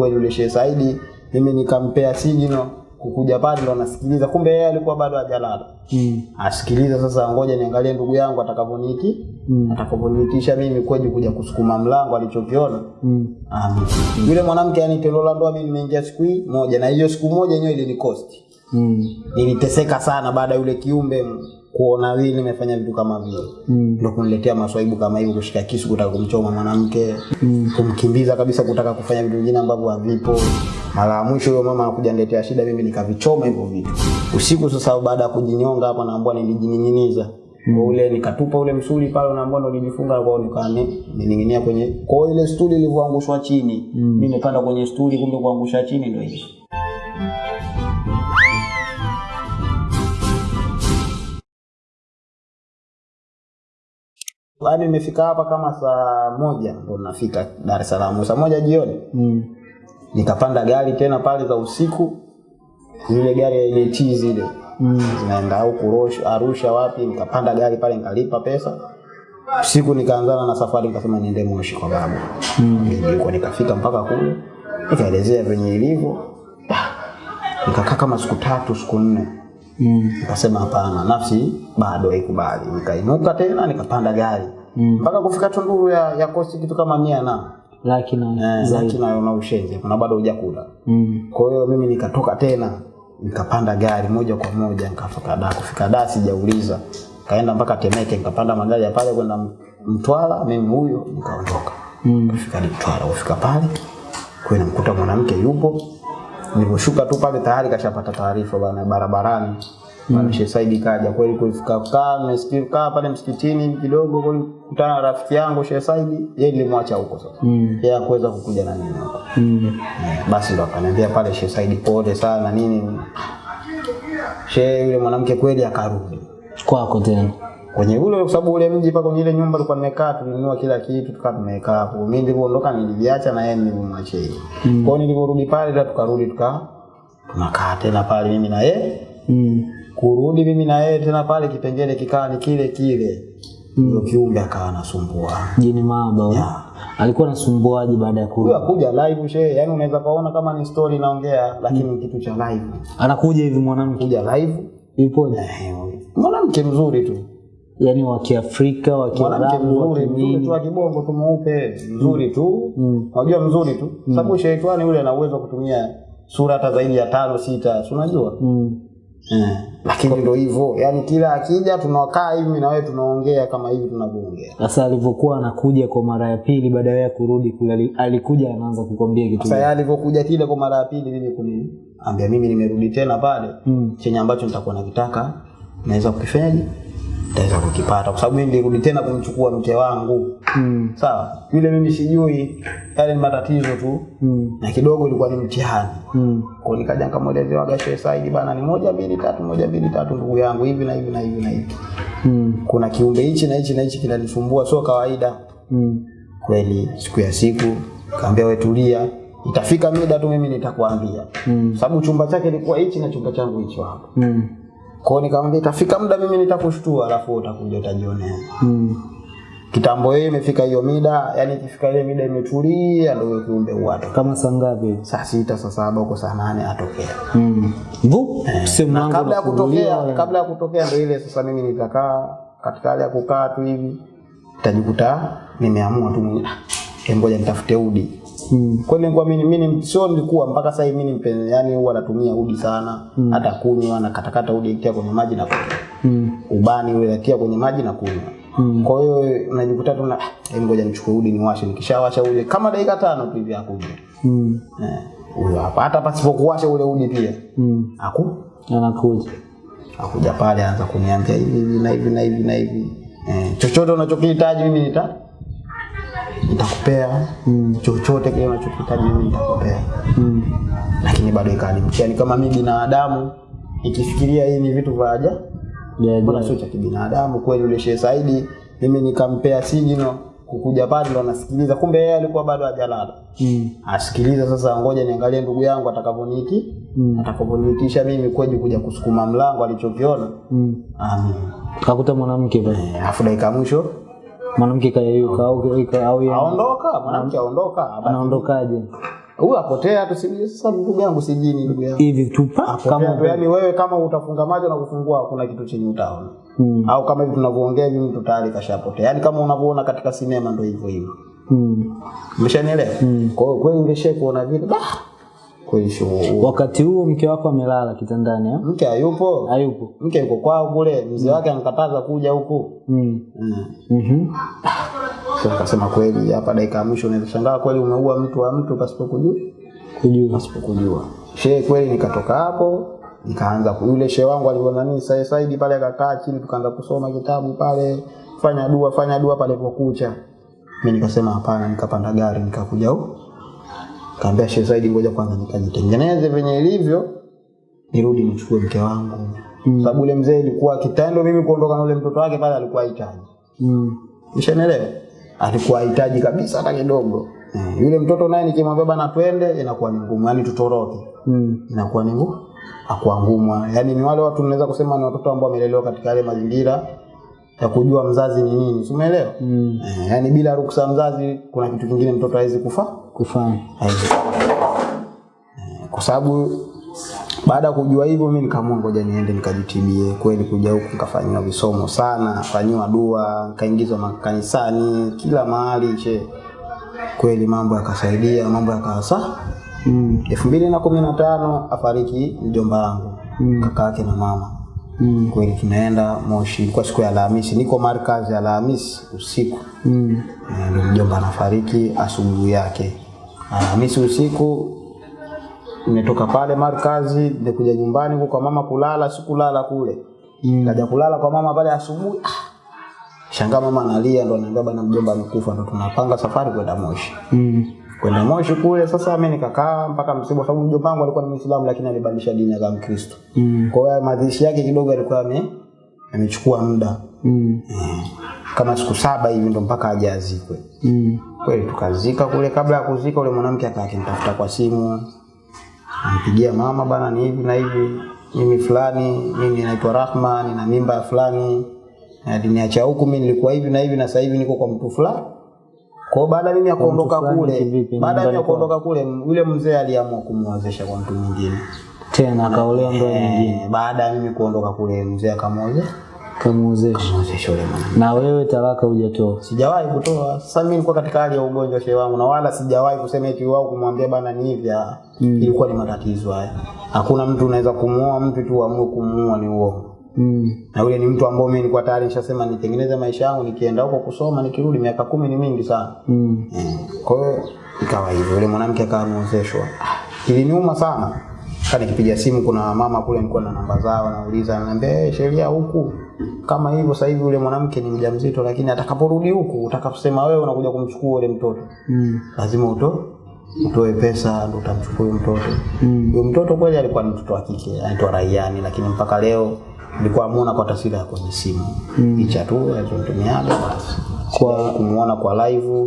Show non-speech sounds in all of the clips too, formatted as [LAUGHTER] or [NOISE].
kweli yule Sheikh Saidi mimi nikampea signal kukuja pale ndo nasikiliza kumbe yeye alikuwa bado hajalala Mm. asikiliza sasa ngoja niangalie ndugu yangu atakavyoniki Mm. atakavyoniitisha mimi kweje kuja kusukuma mlango alichokiona Mm. Amin. Yule mwanamke yani tendo la ndoa mimi nimeingia siku hii moja na hiyo siku moja yenyewe ilinikosti. Mm. Niliteseka sana baada ya yule kiumbe kuona vile nimefanya vitu kama vile. Mm. Ndio kuniletea maswaibu kama hivyo kushika kisu kutaka kumchoma mwanamke, kumkimbiza kabisa kutaka kufanya vitu vingine ambavyo havipo. Mara ya mwisho huyo mama anakuja niletea shida mimi nikavichoma hivyo vitu. Usiku sasa baada ya kujinyonga hapa naambua nilijining'iniza. Kwa ule nikatupa ule msuli pale unaambua ndo nilijifunga kwa nikani nining'inia kwenye kwa ile stuli ilivyoangushwa chini Mm. mimi nimepanda kwenye stuli kumbe kuangusha chini ndio hivyo Yaani nimefika hapa kama saa moja ndo nafika Dar es Salaam saa moja jioni Mm. nikapanda gari tena pale za usiku zile gari ya ile chizi ile Mm. zinaenda huku Arusha wapi, nikapanda gari pale nikalipa pesa. Usiku nikaanzana na safari, nikasema niende Moshi kwa babu. Mm. Nilikuwa nikafika mpaka kule, nikaelezea venye ilivyo, nikakaa kama siku tatu siku nne, Mm. nikasema hapana, nafsi bado haikubali. Nikainuka tena nikapanda gari mpaka Mm. mpaka kufika Tunduru ya, ya kosti kitu kama mia na Laki na eh, zaidi. lakini una ushenzi, kuna bado hujakula Mm. kwa hiyo mimi nikatoka tena nikapanda gari moja kwa moja nikafika da kufika da sijauliza kaenda mpaka Temeke nikapanda magari ya pale kwenda Mtwara mimi huyo nikaondoka Mm. kufika Mtwara kufika pale kwenda mkuta mwanamke yupo niliposhuka tu pale tayari kashapata taarifa bana barabarani Mm. Sheikh Saidi kaja kweli kufika kaa nimesikia kaa pale msikitini kidogo kweli kutana na rafiki yangu Sheikh Saidi yeye nilimwacha huko sasa Mm. yeye hakuweza kukuja na mimi huko Mm. basi ndo akaniambia pale Sheikh Saidi pole sana nini. Sheikh yule mwanamke kweli akarudi Kwako tena. Kwenye ule, kwa sababu ule mji pa kwenye ile nyumba tulikuwa tumekaa, tulinunua kila kitu tukaa tumekaa hapo. Mimi nilipoondoka niliviacha na yeye nilimwachia yeye. Kwa hiyo niliporudi pale ndio tukarudi tuka tunakaa tena pale mimi na yeye Mm. kurudi mimi na yeye tena pale kipengele kikaa ni kile kile ndio kiumbe akawa anasumbua Jini mahaba yeah. Alikuwa anasumbuaje baada ya kurudi? akuja live shehe, yani unaweza kaona kama ni story naongea, lakini mm. kitu cha live, Anakuja hivi mwanamke. kuja live Yupoje? Eh, mwanamke mzuri tu Yaani wa Kiafrika, wa Kiarabu, wa kinini. kibongo tu mweupe mzuri tu unajua Mm. unajua mzuri tu mm. sababu sheitani yule ana uwezo kutumia sura hata zaidi ya tano sita si unajua Mm. Hmm. lakini ndio hivyo yani kila akija tunakaa hivi na wewe tunaongea kama hivi tunavyoongea Sasa alivyokuwa anakuja kwa mara ya pili baada ya kurudi kule alikuja anaanza kukwambia kitu sasa alivyokuja kile kwa mara ya pili mimi kuniambia mimi nimerudi tena pale Mm. chenye ambacho nitakuwa nakitaka naweza kukifanyaje nitaweza kukipata kwa sababu mimi nilirudi tena kumchukua mke wangu Mm. sawa yule mimi sijui yale ni matatizo tu Mm. na kidogo ilikuwa ni mtihani Mm. kwa nikaja nikamwelezea waga Sheikh Said bana ni moja mbili tatu moja mbili tatu ndugu yangu hivi na hivi na hivi na hivi Mm. kuna kiumbe hichi na hichi na hichi kinanisumbua sio kawaida Mm. kweli siku ya siku kaambia wewe tulia itafika mida tu mimi nitakwambia Mm. sababu chumba chake ilikuwa hichi na chumba changu hicho hapo Mm. Kwa nikamwambia itafika muda mimi nitakushtua alafu utakuja utajionea Mm. kitambo yeye imefika hiyo mida yani ikifika ile mida imetulia ndio kiumbe watu. Kama saa ngapi? saa sita saa saba huko saa nane atokea Mm. Vu, eh, na kabla ya kutokea kabla ya kutokea ndio ile sasa mimi nitakaa katika hali ya kukaa tu hivi nitajikuta nimeamua tu mboja "Ah, ngoja nitafute udi Mm. kweli nilikuwa mimi mimi sio nilikuwa mpaka sasa hivi mimi mpenzi yani huwa natumia udi sana hata kunywa na katakata uji ikia kwenye maji na kunywa Mm. ubani ule natia kwenye maji na kunywa Mm. kwa hiyo najikuta tu na "Ah, hebu ngoja nichukue uji niwashe nikishawasha ule kama dakika tano tu hivi akuja Mm. eh huyo hapa hata pasipokuwasha ule uji pia Mm. aku Anakuja. akuja pale anaanza kuniambia hivi hivi na hivi na hivi na hivi eh, chochote unachokihitaji mimi nita nitakupea Mm. chochote kile unachokihitaji mimi nitakupea Mm. lakini bado ikawa ni kama mimi binadamu nikifikiria hii ni vitu vya aja yeah, mbona sio cha kibinadamu kweli yule Sheikh Saidi mimi nikampea signal kukuja pale ndo anasikiliza kumbe yeye alikuwa bado hajalala Mm. asikiliza sasa ngoja niangalie ndugu yangu atakavyoniiti Mm. atakavyoniitisha mimi kweje kuja kusukuma mlango alichokiona Mm. amin Kakuta mwanamke pale. afu dakika mwisho Mwanamke kayeyuka au aondoka mwanamke aondoka. Anaondokaje? huyu apotea tu sasa ndugu yangu sijini ndugu yangu. Hivi tupa kama tu yani wewe kama utafunga macho na kufungua kuna kitu chenye utaona. Hmm. au kama hivi tunavyoongea hivi mtu tayari kashapotea. Yani kama unavyoona katika sinema ndio hivyo hivyo. Mm. umeshanielewa? Hmm. kwa hiyo kweli ungeshe kuona vile bah kweli sio wakati huo mke wako amelala kitandani eh? mke hayupo hayupo mke yuko kwao kule mzee mm. wake ankataza kuja huku mm. mm. mm Sasa akasema kweli hapa dakika ya mwisho unaweza shangaa kweli umeua mtu wa mtu pasipo kujua kujua pasipokujua. Shehe kweli nikatoka hapo nikaanza yule shehe wangu aliona nini sasa Saidi pale akakaa chini tukaanza kusoma kitabu pale fanya dua fanya dua pale kwa kucha. Mimi nikasema hapana nikapanda gari nikakuja huko. Kaambia Shehe Said, ngoja kwanza nikajitengeneze venye ilivyo nirudi nichukue mke wangu. Mm. Sababu yule mzee ilikuwa kitendo mimi kuondoka na yule mtoto wake pale alikuwa hahitaji. mm. Mshanelewa? Alikuwa hahitaji kabisa hata kidogo. mm. yule mtoto naye nikimwambia bana twende inakuwa ni ngumu, yani tutoroke. Mm. Inakuwa ni ngumu. akuwa ngumu. Yaani ni wale watu tunaweza kusema ni watoto ambao wamelelewa katika yale mazingira ya kujua mzazi ni nini. Umeelewa? Mm. Eh, yaani bila ruksa mzazi kuna kitu kingine mtoto hawezi kufa. Kufanya. Eh, Kwa sababu baada ya kujua hivyo mimi nikaamua ngoja niende nikajitibie kweli kuja huku nikafanyiwa visomo sana fanyiwa dua nikaingizwa makanisani kila mahali che kweli mambo yakasaidia mambo yakawa sawa mm. elfu mbili na kumi na tano afariki mjomba wangu Mm. kaka yake na mama Mm. kweli tunaenda moshi ilikuwa siku ya alhamisi niko markazi ya alhamisi usiku Mm. Mjomba anafariki asubuhi yake alhamisi usiku nimetoka pale markazi nimekuja nyumbani huko kwa mama kulala sikulala kule Mm. kaja kulala kwa mama pale asubuhi ah. shangaa mama analia ndo anaambia bana mjomba amekufa ndo tunapanga safari kwenda moshi Mm. Kwenda moshi kule sasa mimi nikakaa mpaka msiba sababu mjomba wangu alikuwa ni muislamu lakini alibadilisha dini akawa mkristo Mm. kwa hiyo mazishi yake kidogo alikuwa ame amechukua muda Mm. kama siku saba hivi ndo mpaka aje azikwe Mm. kweli tukazika kule kabla ya kuzika ule mwanamke akawa akinitafuta kwa simu nampigia mama bana ni hivi na hivi mimi fulani mimi naitwa Rahma nina mimba fulani na aliniacha huku mimi nilikuwa hivi na hivi na sasa hivi niko kwa mtu fulani kwa baada mimi ya kuondoka kule baada ya kuondoka kule yule mzee aliamua kumwozesha kwa mtu mwingine tena akaolewa ndoa nyingine eh, baada ya mimi kuondoka kule mzee akamwoza kamuozesha na wewe talaka hujatoa sijawahi kutoa. Sasa mimi nilikuwa katika hali ya ugonjwa shehe wangu, na wala sijawahi kusema eti wao kumwambia bana ni hivi. ah. Ilikuwa ni matatizo haya. Hakuna mtu unaweza kumuoa mtu tu amue kumuoa, ni uongo. Mm. Na yule ni mtu ambao mimi nilikuwa tayari nishasema nitengeneze maisha yangu, nikienda huko kusoma, nikirudi, miaka kumi ni mingi sana. Mm. Mm. Kwa hiyo ikawa hivyo, yule mwanamke akawa ameozeshwa. Iliniuma sana. Kani nikipiga simu, kuna mama kule nilikuwa na namba zao, nauliza, ananiambia hey, sheria huku kama hivyo. Sasa hivi yule mwanamke ni mjamzito, lakini atakaporudi huku, utakaposema wewe unakuja kumchukua yule mtoto, Mm. lazima uto utoe pesa ndo utamchukua yule mtoto. Mm. Huyo mtoto kweli alikuwa ni mtoto wa kike, anaitwa Rayani, lakini mpaka leo nilikuwa muona kwa taswira ya kwenye simu. Mm. picha tu alizotumiaga basi, Kwa- kumuona kwa live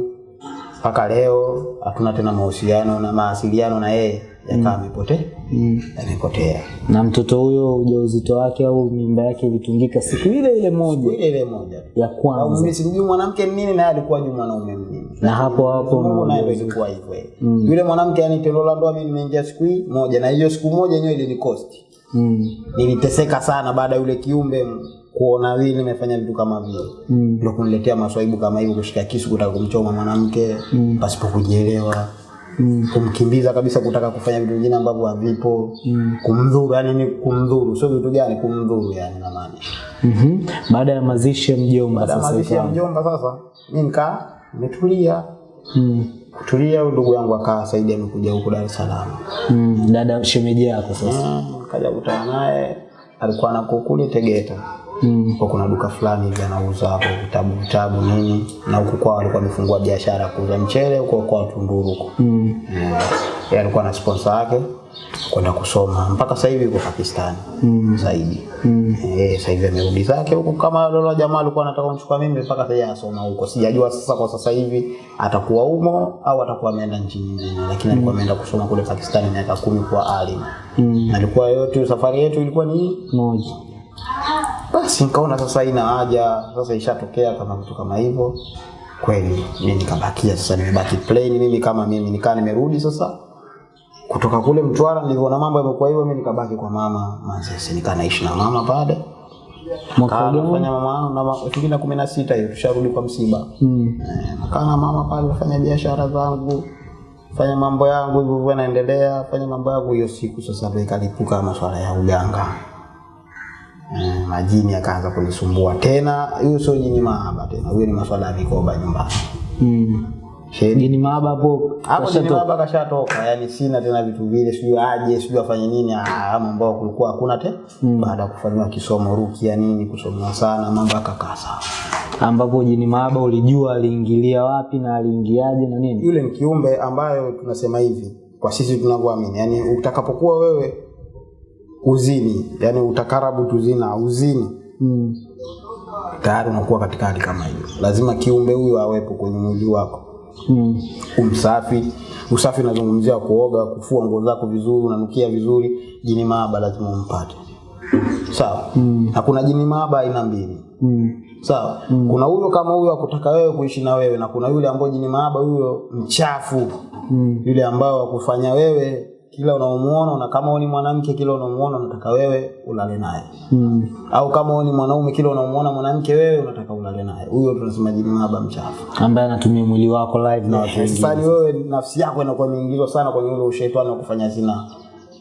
mpaka leo hatuna tena mahusiano na mawasiliano na yeye yakawa amepotea. Mm. yamepotea na mtoto huyo ujauzito wake au mimba yake ilitungika siku ile ile moja? Ile ile moja. Ya au kwanza mimi sikujua mwanamke mnini nini naye alikuwa juu mwanaume mnini. Na hapo hapo naona naye ilikuwa hivyo. Mm. yule mwanamke yani tendo la ndoa mimi nimeingia siku hii moja na hiyo siku moja yenyewe ilinikosti mm. niliteseka sana baada ya yule kiumbe kuona vile nimefanya vitu kama vile Mm. ndio kuniletea maswaibu kama hivyo kushika kisu kutaka kumchoma mwanamke mm. pasipo kujielewa Mm. kumkimbiza kabisa kutaka kufanya vitu vingine ambavyo havipo Mm. kumdhuru yani ni kumdhuru sio vitu gani kumdhuru yani na maana mm -hmm. baada ya mazishi ya mjomba baada ya mazishi ya mjomba sasa mimi nikaa nimetulia Mm. kutulia ndugu yangu akaa Saidi amekuja huku Dar es Salaam Mm. dada shemeji yako sasa Mm, kaja kutana naye alikuwa na kukuli Tegeta mm. kwa kuna duka fulani hivi anauza hapo vitabu vitabu nini na huku kwao alikuwa amefungua biashara ya kuuza mchele huko kwa Tunduru huko Mm. Eh, yeye alikuwa na sponsor yake kwenda kusoma. Mpaka sasa hivi yuko Pakistan Mm. zaidi. Mm. eh, sasa hivi amerudi zake huko. Kama lolo jamaa alikuwa anataka kumchukua mimi mpaka sasa hivi anasoma huko. Sijajua sasa kwa sasa hivi atakuwa umo au atakuwa ameenda nchi nyingine. Lakini alikuwa ameenda kusoma kule Pakistan miaka kumi kwa alim Mm. alikuwa yote safari yetu ilikuwa ni moja. Basi nikaona sasa ina haja. Sasa ishatokea kama vitu kama hivyo. Kweli mimi nikabakia sasa nimebaki plain mimi kama mimi. Nikaa nimerudi sasa kutoka kule Mtwara nilivyoona mambo yamekuwa hivyo, mimi nikabaki kwa mama Manzese, nikaa naishi na mama pale. Nafanya mama na elfu mbili na kumi na sita hiyo tusharudi kwa msiba. Mm. E, nakaa na mama pale nafanya biashara zangu fanya mambo yangu hivyo hivyo naendelea fanya mambo yangu hiyo siku sasa ndio ikalipuka masuala ya uganga. E, majini yakaanza kunisumbua tena. Hiyo sio jini mahaba tena huyo ni masuala ya mikoba nyumbani. Mm. Shedi. Maba hapo hapo ni kashatoka. mahaba kashatoka. Yani sina tena vitu vile sijui aje sijui afanye nini. Ah, mambo kulikuwa hakuna te. Baada ya kufanywa kisomo rukia nini kusomwa sana mambo akakaa sawa. Ambapo jini Maba ulijua aliingilia wapi na aliingiaje na nini? yule ni kiumbe ambayo tunasema hivi kwa sisi tunavyoamini. Yani utakapokuwa wewe uzini yani utakarabu tuzina uzini. Mm. tayari unakuwa katika hali kama hiyo. Lazima kiumbe huyo awepo kwenye mwili wako Mm. umsafi usafi unazungumzia kuoga kufua nguo zako vizuri unanukia vizuri jini maaba lazima umpate sawa Mm. na kuna jini maaba aina mbili Mm. sawa kuna huyo kama huyo akutaka wewe kuishi na wewe na kuna yule ambaye jini maaba huyo mchafu Mm. yule ambao wakufanya wewe kila unaomuona na kama ni mwanamke kila unaomuona unataka wewe ulale naye. Mm. au kama ni mwanaume kila unaomuona mwanamke wewe unataka ulale naye. Huyo tunasema jini maaba mchafu. Ambaye anatumia mwili wako live na watu wengine. sasa wewe nafsi yako inakuwa imeingizwa sana kwenye ule ushetani wa kufanya zina.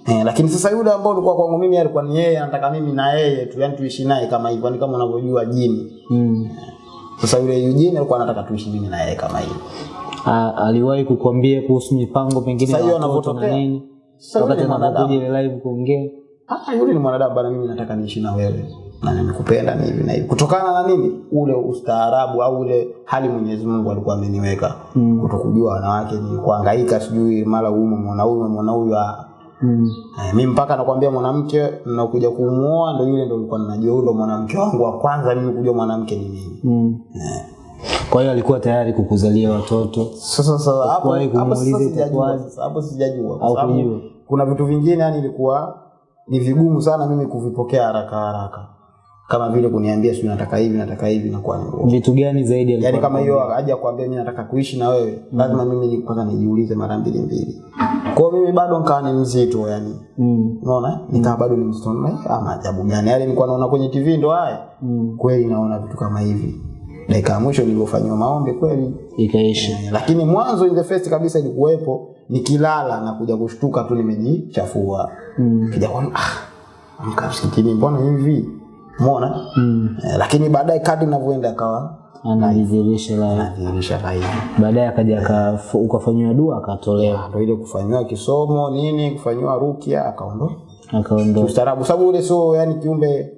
Eh, lakini sasa yule ambao ulikuwa kwangu mimi alikuwa ni yeye anataka mimi na yeye tu yani tuishi naye kama hivyo ni kama unavyojua jini Mm. sasa yule Eugene alikuwa anataka tuishi mimi na yeye kama hivyo. Aliwahi kukwambia kuhusu mipango pengine ya watoto na nini wakati anapokuja ile live kuongea ah yule ni mwanadamu bana mimi nataka niishi na wewe na nimekupenda ni hivi na hivi kutokana na nini ule ustaarabu au ule hali Mwenyezi Mungu alikuwa ameniweka Mm. kutokujua wanawake ni kuhangaika sijui mara huyu mwana huyu mwana huyu ah. mm. Eh, mimi mpaka nakwambia mwanamke nakuja kumuoa ndo yule ndo nilikuwa ninajua ndo mwanamke wangu wa kwanza mimi kujua mwanamke ni nini. Mm. Kwa hiyo alikuwa tayari kukuzalia watoto Sasa sasa hapo hapo sijajua hapo sijajua Au kujua? kuna vitu vingine yani ilikuwa ni vigumu sana mimi kuvipokea haraka haraka. Kama vile kuniambia sio nataka hivi nataka hivi na kwa nini. vitu gani zaidi alikuwa Yaani kama hiyo haja kuambia mimi nataka kuishi na wewe, lazima mimi ni- nijiulize mara mbili mbili. Kwa hiyo mimi bado nikawa ni mzito yani. mm. unaona nikaa bado ni mzito na ah maajabu gani yale nilikuwa naona kwenye TV ndo haya Mm. kweli naona vitu kama hivi dakika ya mwisho nilifanywa maombi kweli ikaisha. E, lakini mwanzo in the first kabisa ilikuwepo nikilala na kuja kushtuka tu nimejichafua. Mm. kija kwa ah amka msikitini mbona hivi? Umeona? Mm. E, lakini baadaye kadri ninavyoenda akawa anajidhihirisha la anadhihirisha hivi baadaye akaja ukafanywa dua akatolewa. Ndio ile kufanywa kisomo nini kufanywa rukia akaondoka. Akaondoka. Ustaarabu sababu ile sio yani kiumbe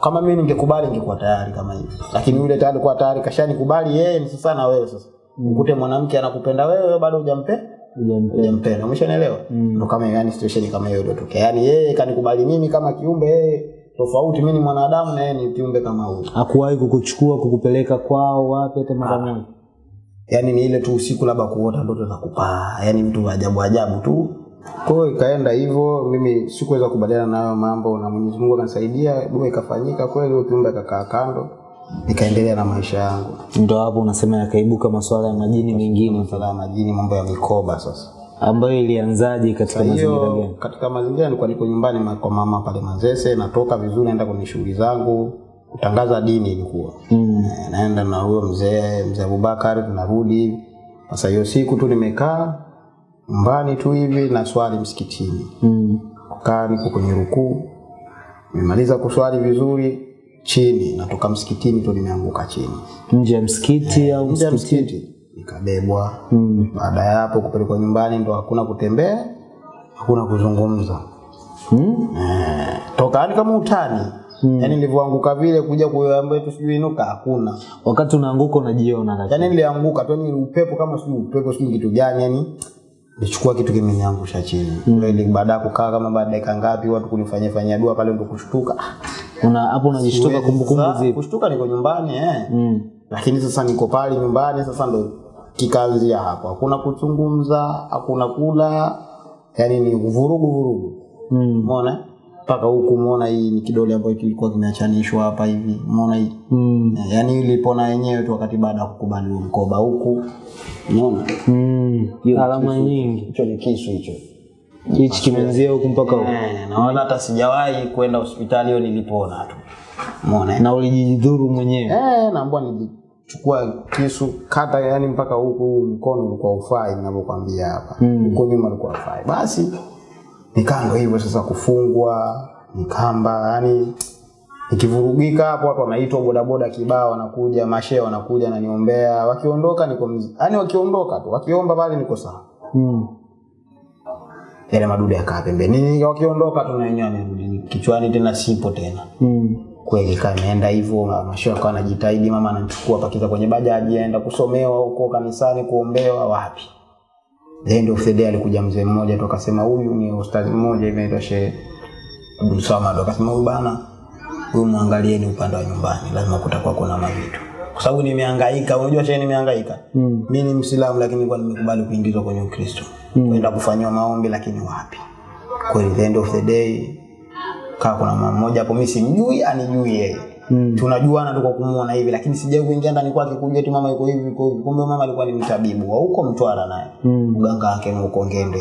kama mimi ningekubali ningekuwa tayari kama hivi. Lakini yule tayari kwa tayari kashanikubali yeye ni sasa na wewe sasa. Ukute mwanamke anakupenda wewe wewe bado hujampe Hujampenda. umeshanielewa? Ndo kama yani situation kama hiyo iliyotokea. Yani yeye kanikubali mimi kama kiumbe yeye tofauti mimi ni mwanadamu na yeye ni kiumbe kama huyo. hakuwahi kukuchukua kukupeleka kwao wapi hata mara moja? Yani ni ile tu usiku labda kuota ndoto za kupaa. Yani vitu vya ajabu ajabu tu kwa hiyo ikaenda hivyo mimi sikuweza kubaliana nayo mambo na Mwenyezi Mungu akanisaidia dua ikafanyika kweli huyo kiumbe akakaa kando nikaendelea na maisha yangu. Ndio hapo unasema yakaibuka masuala ya majini mengine. Masuala ya majini mambo ya mikoba sasa. Ambayo ilianzaje katika mazingira gani? katika mazingira nilikuwa niko nyumbani kwa mama pale Manzese natoka vizuri naenda kwenye shughuli zangu kutangaza dini ilikuwa. Mm. Eh, naenda na huyo mzee mzee Abubakar tunarudi. Sasa hiyo siku tu nimekaa nyumbani tu hivi na swali msikitini. Mm. kukaa niko kwenye rukuu nimemaliza kuswali vizuri chini natoka msikitini tu nimeanguka chini. Nje ya msikiti au nje ya msikiti msikiti. Nikabebwa. Mm. baada ya hapo kupelekwa nyumbani ndo hakuna kutembea hakuna kuzungumza. Mm? eh, toka yani kama utani. Mm. Yaani nilivyoanguka vile kuja kuambia tu sijui inuka hakuna. Wakati unaanguka unajiona lakini. Yaani nilianguka tu ni upepo kama sijui upepo sijui kitu gani yani nichukua kitu kimeniangusha chini mm. baada ya kukaa kama baada ya dakika ngapi watu kunifanyia fanyia dua pale ndo kushtuka una hapo unajishtuka kumbukumbu zipi kushtuka niko nyumbani eh. mm. lakini sasa niko pale nyumbani sasa ndo kikaanzia hapo hakuna kuzungumza hakuna kula yani ni vurugu vurugu Mm. Mpaka huku umeona hii ni kidole ambacho kilikuwa kimeachanishwa hapa hivi umeona hii Mm. Eh, yani ilipona yenyewe tu wakati baada ya kukubali mkoba huku unaona Mm. alama nyingi hicho ni kisu hicho hichi kimeanzia huku mpaka huku Eh, na wala hata sijawahi kwenda hospitali hiyo nilipona tu. Umeona? eh? na ulijidhuru mwenyewe Eh, naambia nilichukua kisu kata yani mpaka huku mkono ulikuwa ufai ninavyokuambia hapa. Mm. Huko nyuma ulikuwa ufai. Basi nikaa ndo hivyo sasa kufungwa, nikamba yani ikivurugika hapo watu wanaitwa bodaboda kibao wanakuja, mashehe wanakuja naniombea, wakiondoka niko yani, wakiondoka tu, wakiomba pale niko sawa. mm. Yale madudu yakaa pembeni. Wakiondoka tu na wenyewe. Kichwani tena sipo tena. Mm. kweli kameenda hivyo mashehe akawa anajitahidi mama anachukua pakiza kwenye bajaji aenda kusomewa huko kanisani kuombewa wapi the end of the day alikuja mzee mmoja tu akasema huyu ni ustazi mmoja hivi anaitwa Sheikh Abdul Samad. Akasema huyu bana huyu muangalieni upande wa nyumbani lazima kutakuwa kuna mavitu. Kwa sababu nimehangaika unajua shehe nimehangaika? Mm. mimi ni msilamu lakini kwa nimekubali kuingizwa kwenye Ukristo. Mm. kwenda kufanyiwa maombi lakini wapi? Kweli the end of the day kaa kuna mama mmoja hapo mimi simjui anijui yeye Mm. tunajuana tu kwa kumuona hivi lakini sijai kuingia ndani kwake kujua eti mama yuko hivi yuko hivi. kumbe mama alikuwa ni mtabibu wa huko Mtwara naye Mm. mganga wake ni huko Ngende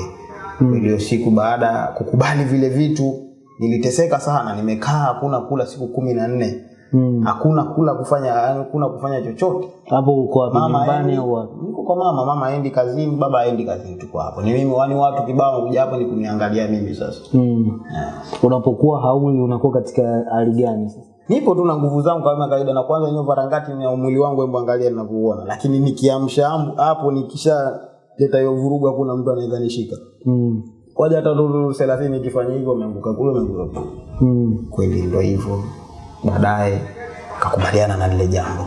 Ile siku baada ya kukubali vile vitu niliteseka sana nimekaa hakuna kula siku kumi na nne Mm. hakuna kula kufanya hakuna kufanya chochote hapo uko wapi nyumbani au wapi niko kwa mama mama aendi kazini baba aendi kazini tuko hapo ni mimi wani watu kibao kuja hapo ni kuniangalia mimi sasa mm. yeah. unapokuwa hauli unakuwa katika hali gani sasa nipo tu na nguvu zangu kama kawaida na kwanza hiyo varangati ni mwili wangu hebu angalia ninavyoona. Lakini nikiamsha hapo nikisha leta hiyo vurugu hakuna mtu anaweza nishika. Mm. kwaja hata nduru 30 nikifanya hivyo ameanguka kule ameanguka kule. Mm. kweli ndio hivyo. Baadaye kakubaliana na lile jambo.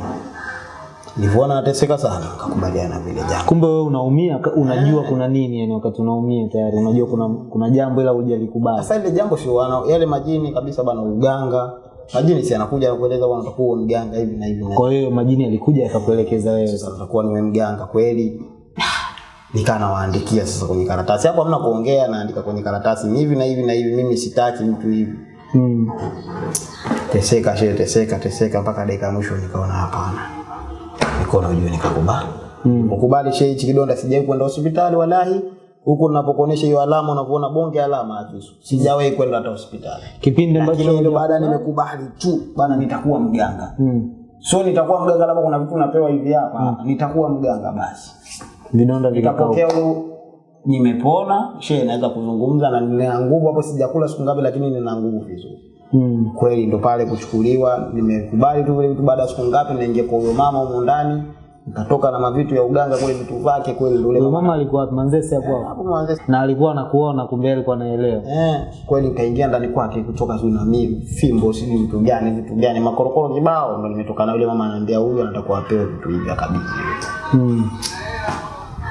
Nilivyoona nateseka sana kakubaliana na vile jambo. Kumbe wewe unaumia unajua unajua kuna nini yani wakati unaumia tayari. Unajua kuna kuna jambo ila hujalikubali. Sasa ile jambo sio yale majini kabisa bana uganga majini si anakuja anakueleza bwana utakuwa mganga hivi na hivi kwa hiyo majini alikuja akakuelekeza wewe. Sasa utakuwa niwe mganga kweli? Nikaa nawaandikia sasa kwenye karatasi. Hapo hamna kuongea naandika kwenye karatasi hivi na hivi na hivi mimi sitaki mtu hivi. Mm. teseka shehe teseka teseka mpaka dakika ya mwisho nikaona hapana. Nikaona ujue nikakubali. Mm. ukubali shehe hichi kidonda sijai kwenda hospitali walahi huku ninapokuonesha hiyo alama unavyoona bonge alama ya kisu sijawahi kwenda hata hospitali. Kipindi ambacho ndio baada nimekubali tu bana nitakuwa mganga. Mm. so nitakuwa mganga labda kuna vitu napewa hivi hapa. Mm. nitakuwa mganga basi. Vidonda vikapokea huyo nimepona. She naweza kuzungumza na nina nguvu. Hapo sijakula siku ngapi lakini nina nguvu vizuri. Mm. kweli ndo pale kuchukuliwa. Nimekubali tu vile vitu baada ya siku ngapi naingia kwa huyo mama humo ndani nikatoka na mavitu ya uganga kule vitu vyake kweli ndio ule mama alikuwa manzese hapo? Hapo hapo Manzese. na alikuwa anakuona kumbe alikuwa anaelewa. Eh kweli nikaingia ndani kwake kutoka zuri na mimi fimbo sijui vitu gani vitu gani makorokoro kibao ndio nimetoka na yule mama ananiambia huyu anataka apewe vitu hivi akabidhi. Mm.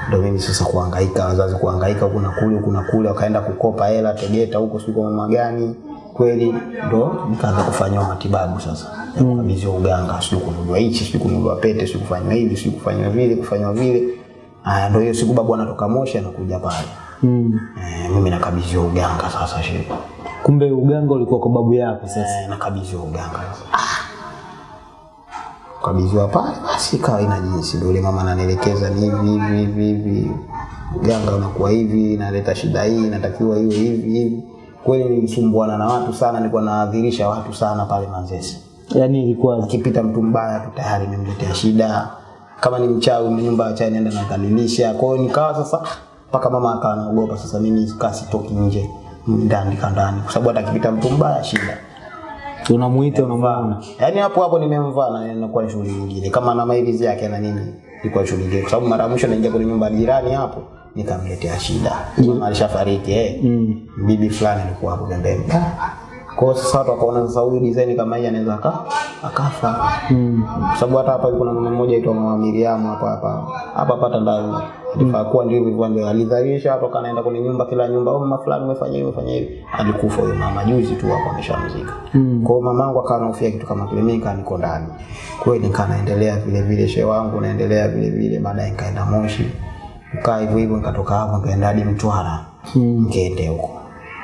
ndio mimi sasa kuhangaika wazazi kuhangaika kuna kule kuna kule wakaenda kukopa hela Tegeta huko sio kwa mama gani kweli ndo nikaanza kufanywa matibabu sasa. Ya kukabidhiwa uganga sijui kununuliwa hichi sijui kununuliwa pete sijui kufanywa hivi sijui kufanywa vile kufanywa vile. Ah, ndo hiyo siku babu anatoka Moshi anakuja pale. Mm. E, mimi nakabidhiwa uganga sasa shehe. Kumbe uganga ulikuwa kwa babu yako sasa. E, nakabidhiwa uganga. Kabidhiwa pale basi ikawa ina jinsi. Ndio yule mama ananielekeza ni hivi hivi hivi hivi. Uganga unakuwa hivi naleta shida hii natakiwa hiyo hivi hivi kweli nilisumbuana na watu sana nilikuwa naadhirisha watu sana pale Manzese. Yaani ilikuwa akipita mtu mbaya tu tayari nimemletea shida. Kama ni mchawi ni nyumba ya chai naenda nakalilisha kwa hiyo nikawa sasa mpaka mama akawa anaogopa. Sasa mimi kasi toki nje ndani kandani kwa sababu hata akipita mtu mbaya shida. Unamuita unamvana. yaani hapo hapo nimemvaa na inakuwa shughuli nyingine. Kama na mailizi yake na nini ilikuwa shughuli nyingine. Kwa sababu mara mwisho naingia kwenye nyumba ya jirani hapo nikamletea shida. Mama alishafariki eh. Mm. bibi fulani alikuwa hapo pembeni. Kwa hiyo sasa watu wakaona sasa huyu design kama hii anaweza aka akafa. Mm. sababu hata hapa kuna mama mmoja aitwa mama Miriam hapa hapa. Hapa pata ndani. Alifaa kuwa ndio hivyo ndio alidharisha watu kanaenda kwenye nyumba kila nyumba au mama fulani umefanya hivi umefanya hivi. Alikufa huyo mama juzi tu hapo ameshamzika. Mm. kwa hiyo mamangu akawa anahofia kitu kama kile mimi nikaa niko ndani. Kweli nikaa naendelea vile vile shehe wangu naendelea vile vile baadaye nikaenda Moshi nikaa hivyo hivyo nikatoka hapo nikaenda hadi Mtwara. Mm. nikaende huko.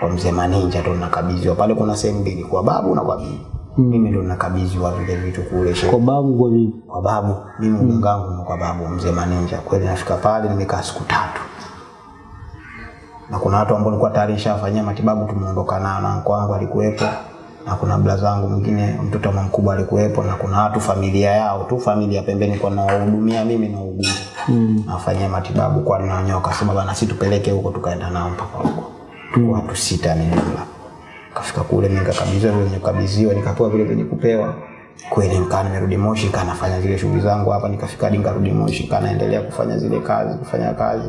Kwa mzee Maninja ndo nakabidhiwa. Pale kuna sehemu mbili kwa babu na kwa bibi. Mimi ndo nakabidhiwa vile vitu kule kwa babu kwa bibi? Kwa babu. Mimi wangu ni kwa babu mzee Maninja kweli nafika pale nimekaa siku tatu. Na kuna watu ambao nilikuwa tayari nishafanyia matibabu tumeondoka nao, na mko wangu alikuwepo na kuna bla zangu mwingine mtoto wa mkubwa alikuwepo, na kuna watu familia yao tu, familia pembeni, kwa nawahudumia mimi na ugumu Mm. nafanyia matibabu kwa ninaonyoka, akasema bana, si tupeleke huko, tukaenda nao mpaka huko mm. watu sita ni jumla. Kafika kule mimi nikakabidhiwa vile nikakabidhiwa nikapewa vile vyenye kupewa. Kweli nikaa nimerudi Moshi, kana nafanya zile shughuli zangu hapa, nikafika hadi nikarudi Moshi, kana naendelea kufanya zile kazi, kufanya kazi.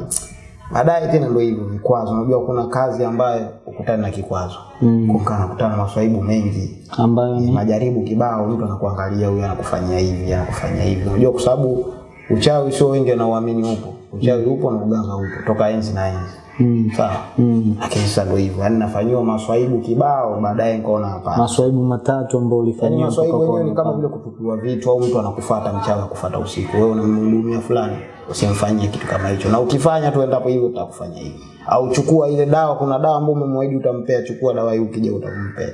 Baadaye tena ndio hivyo vikwazo, unajua kuna kazi ambayo ukutana na kikwazo. Mm. kukaa nakutana na maswaibu mengi. Ambayo ni majaribu kibao, mtu anakuangalia huyu anakufanyia hivi anakufanyia hivi. Unajua, kwa sababu uchawi sio wengi wanaoamini upo, uchawi upo na uganga upo. Toka enzi na enzi, mm. sawa. Mm. Lakini sasa ndio hivyo, yani nafanyiwa maswaibu kibao, baadaye nikaona hapana. maswaibu matatu ambayo Yani ulifanyia maswaibu yenyewe ni kama vile kutupiwa vitu, au mtu anakufuata mchana kufuata usiku, wewe unamhudumia fulani, usimfanyie kitu kama hicho, na ukifanya tu endapo hivyo utakufanya hivi, au chukua ile dawa. Kuna dawa ambayo umemwahidi utampea, chukua dawa hii, ukija utampea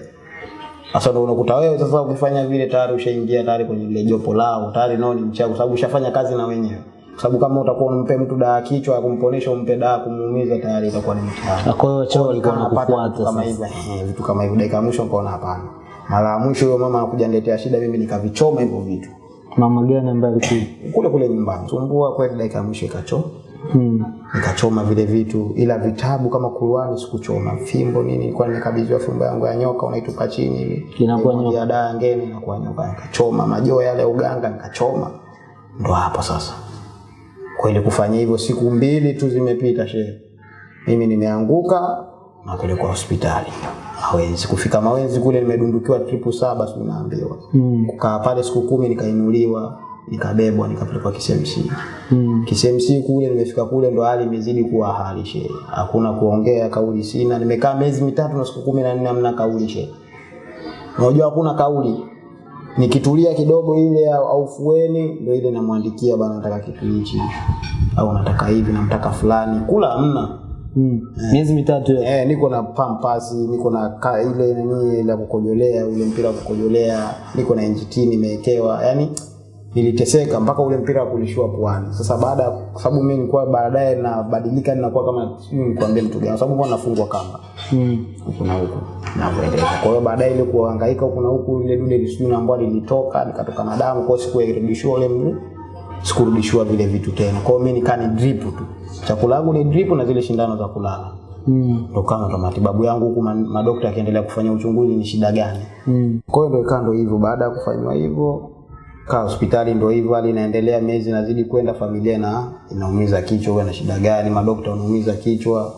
sasa ndo unakuta wewe sasa ukifanya vile tayari ushaingia tayari kwenye ile jopo lao, tayari nao ni mchawi sababu ushafanya kazi na wenyewe. Sababu kama utakuwa unampe mtu dawa kichwa kumponesha, umpe dawa kumuumiza, tayari itakuwa ni mtihani. Kwa hiyo wachawi walikuwa wanakufuata kama hivyo, eh, vitu kama hivyo. Dakika mwisho ukaona hapana. Mara ya mwisho huyo mama anakuja niletea shida, mimi nikavichoma hivyo vitu mama gani ambaye alikuwa kule kule nyumbani. Sumbua kweli, dakika ya mwisho ikachoma hmm. nikachoma vile vitu, ila vitabu kama Qur'ani sikuchoma. Fimbo nini, kwa nikabidhiwa fimbo yangu ya nyoka, unaitupa chini hivi, Inakuwa nyoka. ya dawa ngeni inakuwa nyoka, nikachoma majoo yale uganga nikachoma. Ndo hapo sasa kweli kufanya hivyo, siku mbili tu zimepita shehe, mimi nimeanguka napelekwa hospitali Mawenzi. Kufika Mawenzi kule nimedundukiwa tripu saba, si naambiwa Mm. kukaa pale siku kumi, nikainuliwa nikabebwa nikapelekwa KCMC. Mm. KCMC kule nimefika kule ndo hali imezidi kuwa hali shehe, hakuna kuongea, kauli sina. Nimekaa miezi mitatu na siku kumi na nne hamna kauli shehe. Unajua hakuna kauli, nikitulia kidogo ile au fueni ndio ile namwandikia bana, nataka kitu hichi au nataka hivi, namtaka fulani, kula hamna. Mm. miezi mitatu ya. Eh, niko na pampasi, niko na ka, ile nini la kukojolea, ule mpira wa kukojolea, niko na NGT nimeekewa Yani niliteseka mpaka ule mpira wa kulishua puani. Sasa baada kwa sababu mimi nilikuwa baadaye nabadilika ninakuwa kama sijui nikwambie mtu gani, kwa sababu kwa nafungwa kamba Mm. huku na huku kuendelea. Kwa hiyo baadaye ile kuhangaika huku na huku, ile dude lisijui na ambao lilitoka nikatoka na damu, kwa siku irudishwa ule mguu, sikurudishiwa vile vitu tena. Kwa hiyo mimi nikaa ni drip tu, chakula yangu ni drip na zile shindano za kulala Mm. tokana na matibabu yangu huku ma- madokta akiendelea kufanya uchunguzi ni shida gani. Mm. Kwa hiyo ndio ikawa ndio hivyo, baada ya kufanywa hivyo kaa hospitali ndio hivyo, hali inaendelea, miezi inazidi kwenda, familia na inaumiza kichwa, wewe na shida gani? Madokta wanaumiza kichwa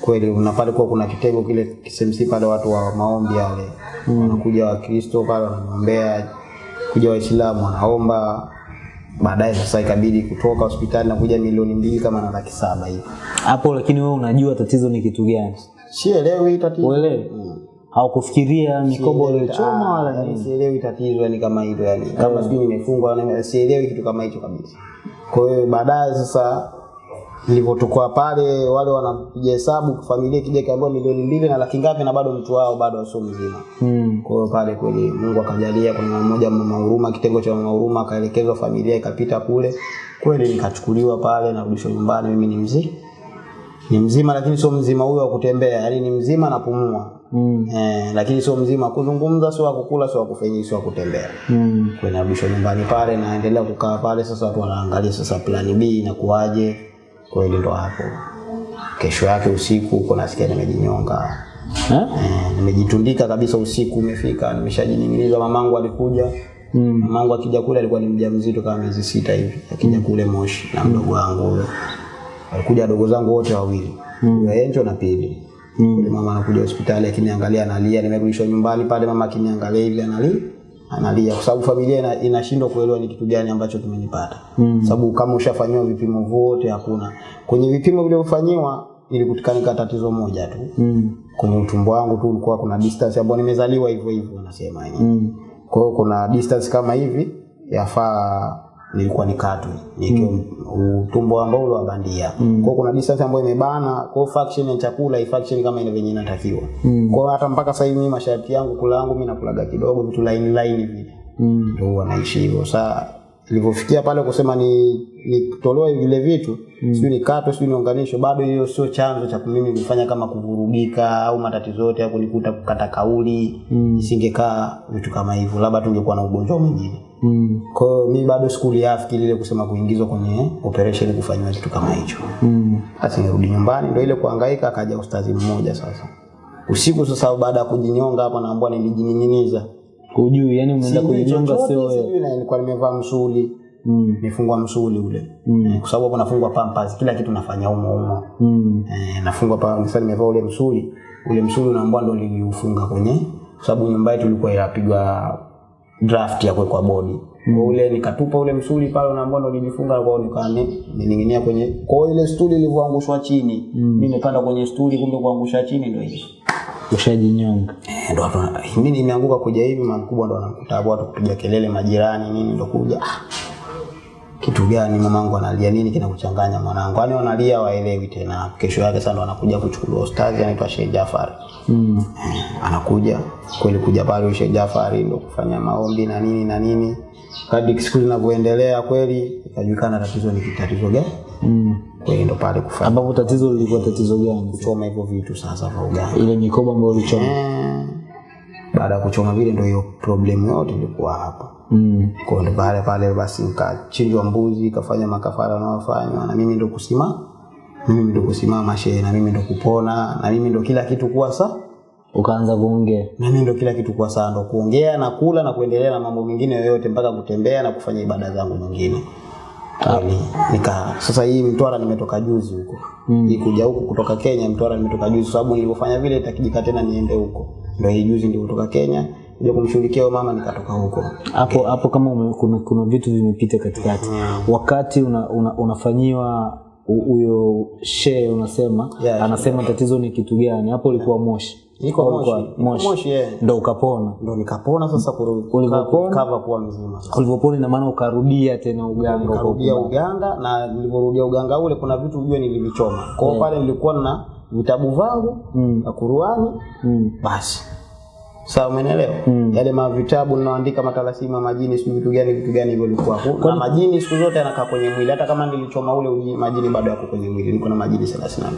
kweli. Unapale kwa kuna kitengo kile KCMC pale, watu wa maombi yale wanakuja Wakristo pale wanamwombea, kuja Waislamu wanaomba. Baadaye sasa ikabidi kutoka hospitali na kuja milioni mbili kama na laki saba hivi. hapo lakini wewe unajua tatizo ni kitu gani Sielewi tatizo. Uelewi? Mm. Haukufikiria mikoba waliochoma uliochoma ah, wala nini? sielewi tatizo yani kama hilo yani. Kama sijui nimefungwa na- sielewi kitu kama hicho kabisa. Kwa hiyo baadaye sasa nilivyotoka pale wale wanapiga hesabu familia ikija ikaambiwa milioni mbili na laki ngapi na bado mtu wao bado sio mzima. Mm. kwa hiyo pale kweli Mungu akajalia kuna mmoja mama huruma kitengo cha mama huruma akaelekezwa familia ikapita kule. Kweli nikachukuliwa pale narudishwa nyumbani mimi ni mzima ni mzima lakini sio mzima huyo wa kutembea yani ni mzima napumua Mm. Eh, lakini sio mzima kuzungumza, sio kukula, sio kufanya, sio kutembea. Mm. Kwenye abisho nyumbani pale, naendelea kukaa pale. Sasa watu wanaangalia sasa plani B inakuwaje. Kweli ndo hapo, kesho yake usiku uko nasikia nimejinyonga. Eh? Eh, nimejitundika kabisa, usiku umefika, nimeshajining'iniza. Mamangu alikuja Mm. mamangu akija kule alikuwa ni mjamzito kama miezi sita hivi, akija kule Moshi na mdogo wangu huyo. dogo wadogo zangu wote wawili, mm. Enjo na Pili. Mm. ule mama anakuja hospitali akiniangalia analia, nimerudishwa nyumbani pale, mama akiniangalia hivi analia analia kwa sababu familia ina, inashindwa kuelewa ni kitu gani ambacho kimenipata Mm. sababu kama ushafanyiwa vipimo vyote hakuna kwenye vipimo vilivyofanyiwa ilikutikanika tatizo moja tu Mm. kwenye utumbo wangu tu ulikuwa kuna distance ambayo nimezaliwa hivyo hivyo wanasema yani Mm. kwa hiyo kuna distance kama hivi yafaa nilikuwa nikatwe nikiwa utumbo ambao ule wa bandia mm. kwa kuna distance ambayo imebana kwa fraction ya chakula ifaction kama ile venye inatakiwa Mm. kwa hata mpaka sasa hivi masharti yangu kula yangu mimi nakulaga kidogo vitu line line vile Mm. ndio huwa naishi hivyo sasa nilipofikia pale kusema ni nitolewe vile vitu mm. sijui nikatwe sio niunganishwe, bado hiyo sio chanzo cha mimi kufanya kama kuvurugika au matatizo yote ya kunikuta kukata kauli mm. isingekaa vitu kama hivyo, labda tungekuwa na ugonjwa mwingine Mm. kwa hiyo mimi bado sikuliafiki lile kusema kuingizwa kwenye operation kufanywa kitu kama hicho. Mm. Basi nirudi nyumbani, ndio ile kuhangaika, akaja ustazi mmoja sasa usiku. Sasa baada ya kujinyonga hapo, naambua nilijining'iniza, Hujui, yani umeenda kujinyonga sio wewe. sijui na nilikuwa nimevaa msuli Mm. nifungwa msuli ule Mm. Eh, kwa sababu hapo nafungwa pampers, kila kitu nafanya umo umo Mm. eh, nafungwa pa sasa, nimevaa ule msuli ule msuli naambiwa ndio niliufunga kwenye, kwa sababu nyumba yetu ilikuwa inapigwa draft ya kuwekwa bodi mm. ule nikatupa ule msuli pale, na ndo nilifunga kwa nikawa ni- nilinginia kwenye kwa ile stuli ilivyoangushwa chini mm. mimi nikaenda kwenye stuli, kumbe kuangusha chini ndio hiyo Ushajinyonga. Eh, ndo mimi nimeanguka kuja hivi, makubwa ndo anakuta watu kupiga kelele, majirani nini, ndo kuja ah, kitu gani mamangu analia nini kinakuchanganya mwanangu? Yani wanalia waelewi tena. Kesho yake sasa ndo anakuja kuchukuliwa anaitwa Sheikh Jafar. Mm. Anakuja kweli kuja pale Sheikh Jafari ndo kufanya maombi na nini na nini. Kadri siku zinavyoendelea kweli ikajulikana tatizo ni tatizo gani. Mm. Kweli ndo pale kufanya Ambapo tatizo lilikuwa tatizo gani? kuchoma hivyo vitu sasa vya ugani. Ile mikoba ambayo ulichoma. Eh, baada ya kuchoma vile ndio hiyo problem yote ilikuwa hapa Mm. kwa hiyo ndo pale pale basi nikachinjwa mbuzi kafanya makafara yanayofanywa na mimi ndo kusimama mimi ndo kusimama shehe na mimi ndo kupona na mimi ndo kila kitu kuwa sa Ukaanza kuongea. na mimi ndo kila kitu kuwa sawa ndo kuongea na kula na kuendelea na mambo mengine yoyote mpaka kutembea na kufanya ibada zangu nyingine Kali nika sasa hii Mtwara nimetoka juzi huko mm. hii kuja huku kutoka Kenya Mtwara nimetoka juzi sababu nilipofanya vile itakijika tena niende huko ndio hii juzi ndio kutoka Kenya ndio kumshughulikia mama nikatoka huko hapo hapo okay. kama ume, kuna, kuna vitu vimepita katikati wakati una, una, unafanyiwa huyo shee unasema Yeah, anasema yeah. tatizo ni kitu gani hapo ulikuwa moshi Niko Moshi. moshi Moshi, yeah. ndo ukapona ndo nikapona sasa Ulivyopona? kava kuwa mzima sasa ulivyopona ina maana ukarudia tena uganga ukarudia uka- uganga na nilivyorudia uganga ule kuna vitu ujue nilivichoma kwao Yeah. pale nilikuwa na vitabu vangu Mm. na kuruani mm. basi sawa umeelewa Mm. yale mavitabu ninaandika matalasima majini sijui vitu gani vitu gani hivyo ilikuwa na majini siku zote yanakaa kwenye mwili hata kama nilichoma ule uji, majini bado yako kwenye mwili niko na majini 32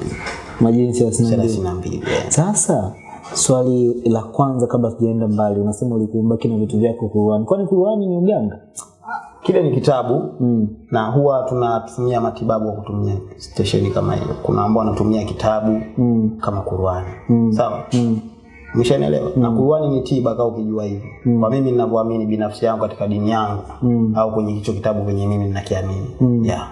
majini thelathini na mbili 32 yeah. sasa swali la kwanza kabla tujaenda mbali unasema ulikuwa kina na vitu vyako Qur'an. kwani Qur'an ni uganga kile ni kitabu mm. na huwa tunatumia matibabu kwa kutumia stesheni kama hiyo. Kuna ambao wanatumia kitabu Mm. kama Qur'ani Mm. sawa, Mm. Umeshanielewa? Na Qur'ani ni tiba, kama ukijua hivyo. Mm. Kwa mimi ninavyoamini binafsi yangu katika dini yangu Mm. au kwenye hicho kitabu kwenye mimi ninakiamini Mm. yeah.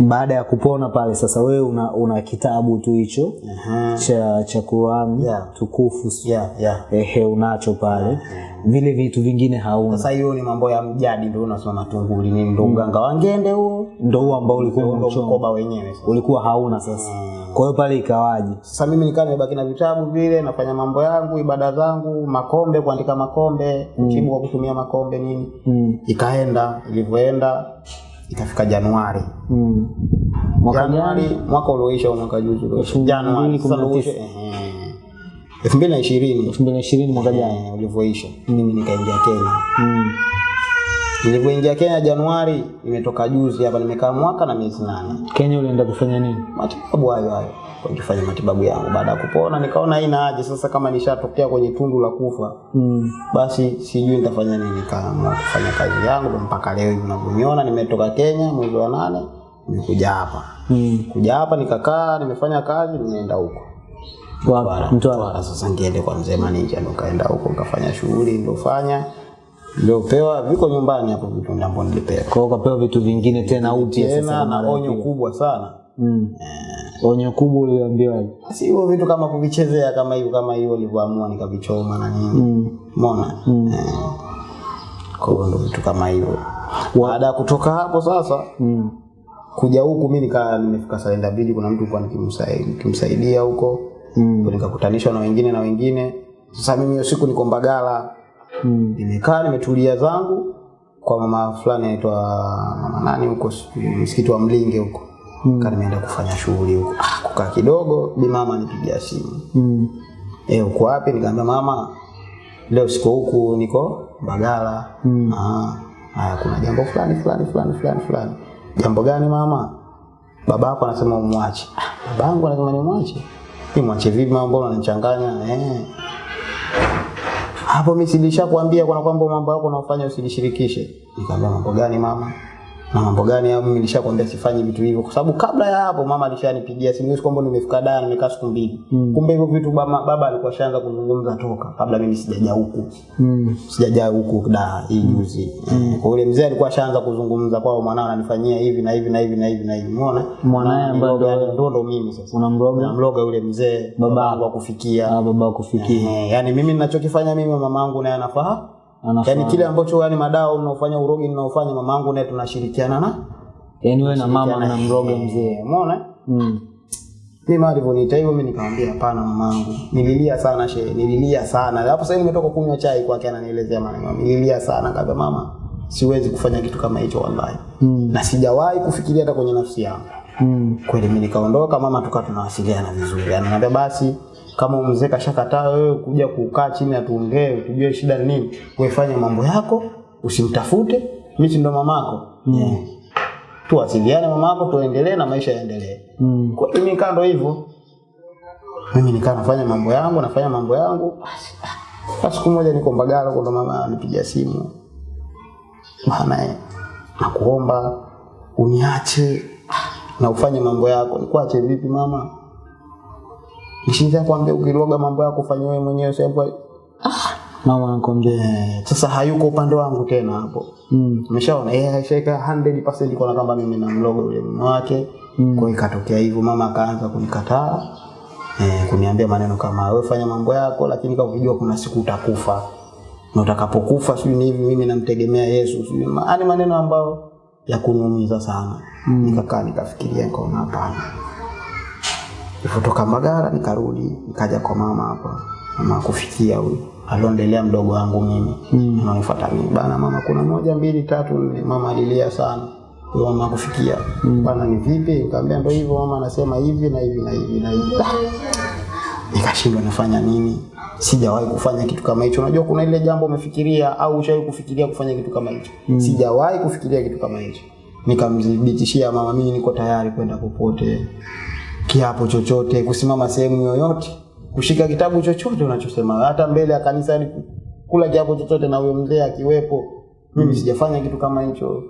baada ya kupona pale sasa wewe una, una kitabu tu hicho Aha. cha cha Qur'an Yeah. tukufu Yeah, yeah. ehe unacho pale Yeah. vile vitu vingine hauna Sasa hiyo ni mambo ya mjadi, ndio unasema matunguli nini, ndio uganga wangende huo, ndio huo ambao ulikuwa mkoba wenyewe. Ulikuwa hauna sasa kwa hiyo pale ikawaje Sasa mimi nikawa nimebaki na vitabu vile, nafanya mambo yangu, ibada zangu, makombe, kuandika makombe, mtibu wa kutumia makombe nini. mm. ikaenda ilivyoenda ikafika Januari mm. mwaka Januari mwaka ulioisha au mwaka juzi ulioisha Januari mbili sasa kumi na ulioisha tisa. ehe. elfu mbili na ishirini elfu mbili na ishirini mwaka jana eh, ulivyoisha mimi nikaingia Kenya mm. Nilivyoingia Kenya Januari nimetoka juzi hapa nimekaa mwaka na miezi nane Kenya ulienda kufanya nini matibabu hayo hayo kwa kufanya matibabu yangu baada ya kupona nikaona haina haja sasa kama nishatokea kwenye tundu la kufa mm. basi sijui nitafanya nini kama kufanya kazi yangu mpaka leo hivi unavyoniona nimetoka Kenya mwezi wa nane nimekuja hapa Mm. kuja hapa nikakaa nimefanya kazi nimeenda huko? Mtwara. Mtwara. Sasa ngiende kwa mzee Manija ndo kaenda huko nikafanya shughuli nilofanya niliopewa viko nyumbani hapo vitu ndambo nilipewa kwa hiyo ukapewa vitu vingine tena uti tena sasa na onyo kubwa sana mm. onyo kubwa uliambiwa. si hivyo vitu kama kuvichezea kama hivyo kama hiyo nilivyoamua nikavichoma na nini mm. umeona eh. kwa hiyo ndo vitu kama hivyo baada ya kutoka hapo sasa Mm. kuja huku mimi nika nimefika Salenda Bidi, kuna mtu kwa nikimsaidia, nikimsaidia huko Mm. nikakutanishwa na wengine na wengine. Sasa mimi hiyo siku niko Mbagala, Mm. nimekaa nimetulia zangu kwa mama fulani anaitwa mama nani huko msikiti wa Mlinge huko Mm. kana nimeenda kufanya shughuli huko. Ah, kukaa kidogo, bi mama nipigia simu, Mm. eh, uko wapi? Nikamwambia mama, leo siko huku, niko Bagala Mm. Ah, haya kuna jambo fulani fulani fulani fulani fulani jambo gani mama baba yako anasema umwache "Ah, babangu anasema ni anasema nimwache nimwache vipi mama mbona unanichanganya eh hapo mimi silishakwambia kuna kwamba mambo yako unaofanya usilishirikishe. nikamwambia mambo gani mama na mambo gani hapo mimi nishakwambia sifanye vitu hivyo. Kwa sababu kabla ya hapo mama alishanipigia simu kwamba nimefika Dar nimekaa siku mbili. Mm. kumbe hivyo vitu baba, baba alikuwa shaanza kuzungumza toka. Kabla mimi sijaja huku. Mm. sijaja huku da hii juzi. Mm. kwa yule mzee alikuwa ashaanza kuzungumza kwao mwanao ananifanyia hivi na hivi na hivi na hivi na hivi. Umeona? Mwanae ambaye ndo ndo mimi sasa. Unamloga unamloga yule mzee Baba. wa akufikia ah, baba kufikia. Eh, yani mimi ninachokifanya mimi mamangu naye anafahamu yani kile ambacho yani madao unaofanya urogi ninaofanya mamangu naye tunashirikiana na yani wewe na mama na mroge mzee. Umeona? Mm. mimi alivyoniita hivyo mimi nikamwambia hapana mamangu nililia sana she nililia sana. Hapo sasa nimetoka kunywa chai kwake ananielezea maneno nililia sana. Kaza mama siwezi kufanya kitu kama hicho wallahi. Mm. na sijawahi kufikiria hata kwenye nafsi yangu. Mm. kweli mimi nikaondoka mama tukawa tunawasiliana vizuri. Ananiambia basi kama mzee kashakataa wewe kuja kukaa chini atuongee tujue shida ni nini wewe mambo yako usimtafute. Mimi ndo mamako. Mm. tuwasiliane mamako tuendelee na maisha yaendelee. Mm. kwa hiyo mimi nikaa ndo hivyo? Mimi nikaa nafanya mambo yangu nafanya mambo yangu. Basi siku moja niko Mbagala kwa mama anipigia simu. Maana nakuomba uniache na ufanye mambo yako. Nikuache vipi mama nishinja kwambia ukiroga mambo yako fanya wewe mwenyewe sababu mama anakwambia sasa hayuko upande wangu tena hapo. Mm. umeshaona? Yeye ashaweka 100% kwa kama mimi na mlogo yule mume wake. Mm. kwa ikatokea hivyo mama akaanza kunikataa. Eh, kuniambia maneno kama wewe fanya mambo yako lakini kama ukijua kuna siku utakufa. Na utakapokufa sijui ni hivi mimi namtegemea Yesu sijui ma- yaani maneno ambayo ya kuniumiza sana. Mm. nikakaa nikafikiria nikaona hapana Nilipotoka Mbagala nikarudi nikaja kwa mama hapa mama kufikia huyu. Aliondelea mdogo wangu mimi. Mm. ananifuata mimi. Bana mama kuna moja mbili tatu nne. Mama alilia sana. Huyo mama kufikia mm. bana ni vipi? Nikamwambia ndio hivyo mama anasema hivi na hivi na hivi na hivi. Ah! nikashindwa nafanya nini? Sijawahi kufanya kitu kama hicho. Unajua kuna ile jambo umefikiria au ushawahi kufikiria kufanya kitu kama hicho? Mm. sijawahi kufikiria kitu kama hicho. Nikamdhibitishia mama mimi niko tayari kwenda popote kiapo chochote kusimama sehemu yoyote kushika kitabu chochote unachosema hata mbele ya kanisa ni kula kiapo chochote na huyo mzee akiwepo mimi sijafanya kitu kama hicho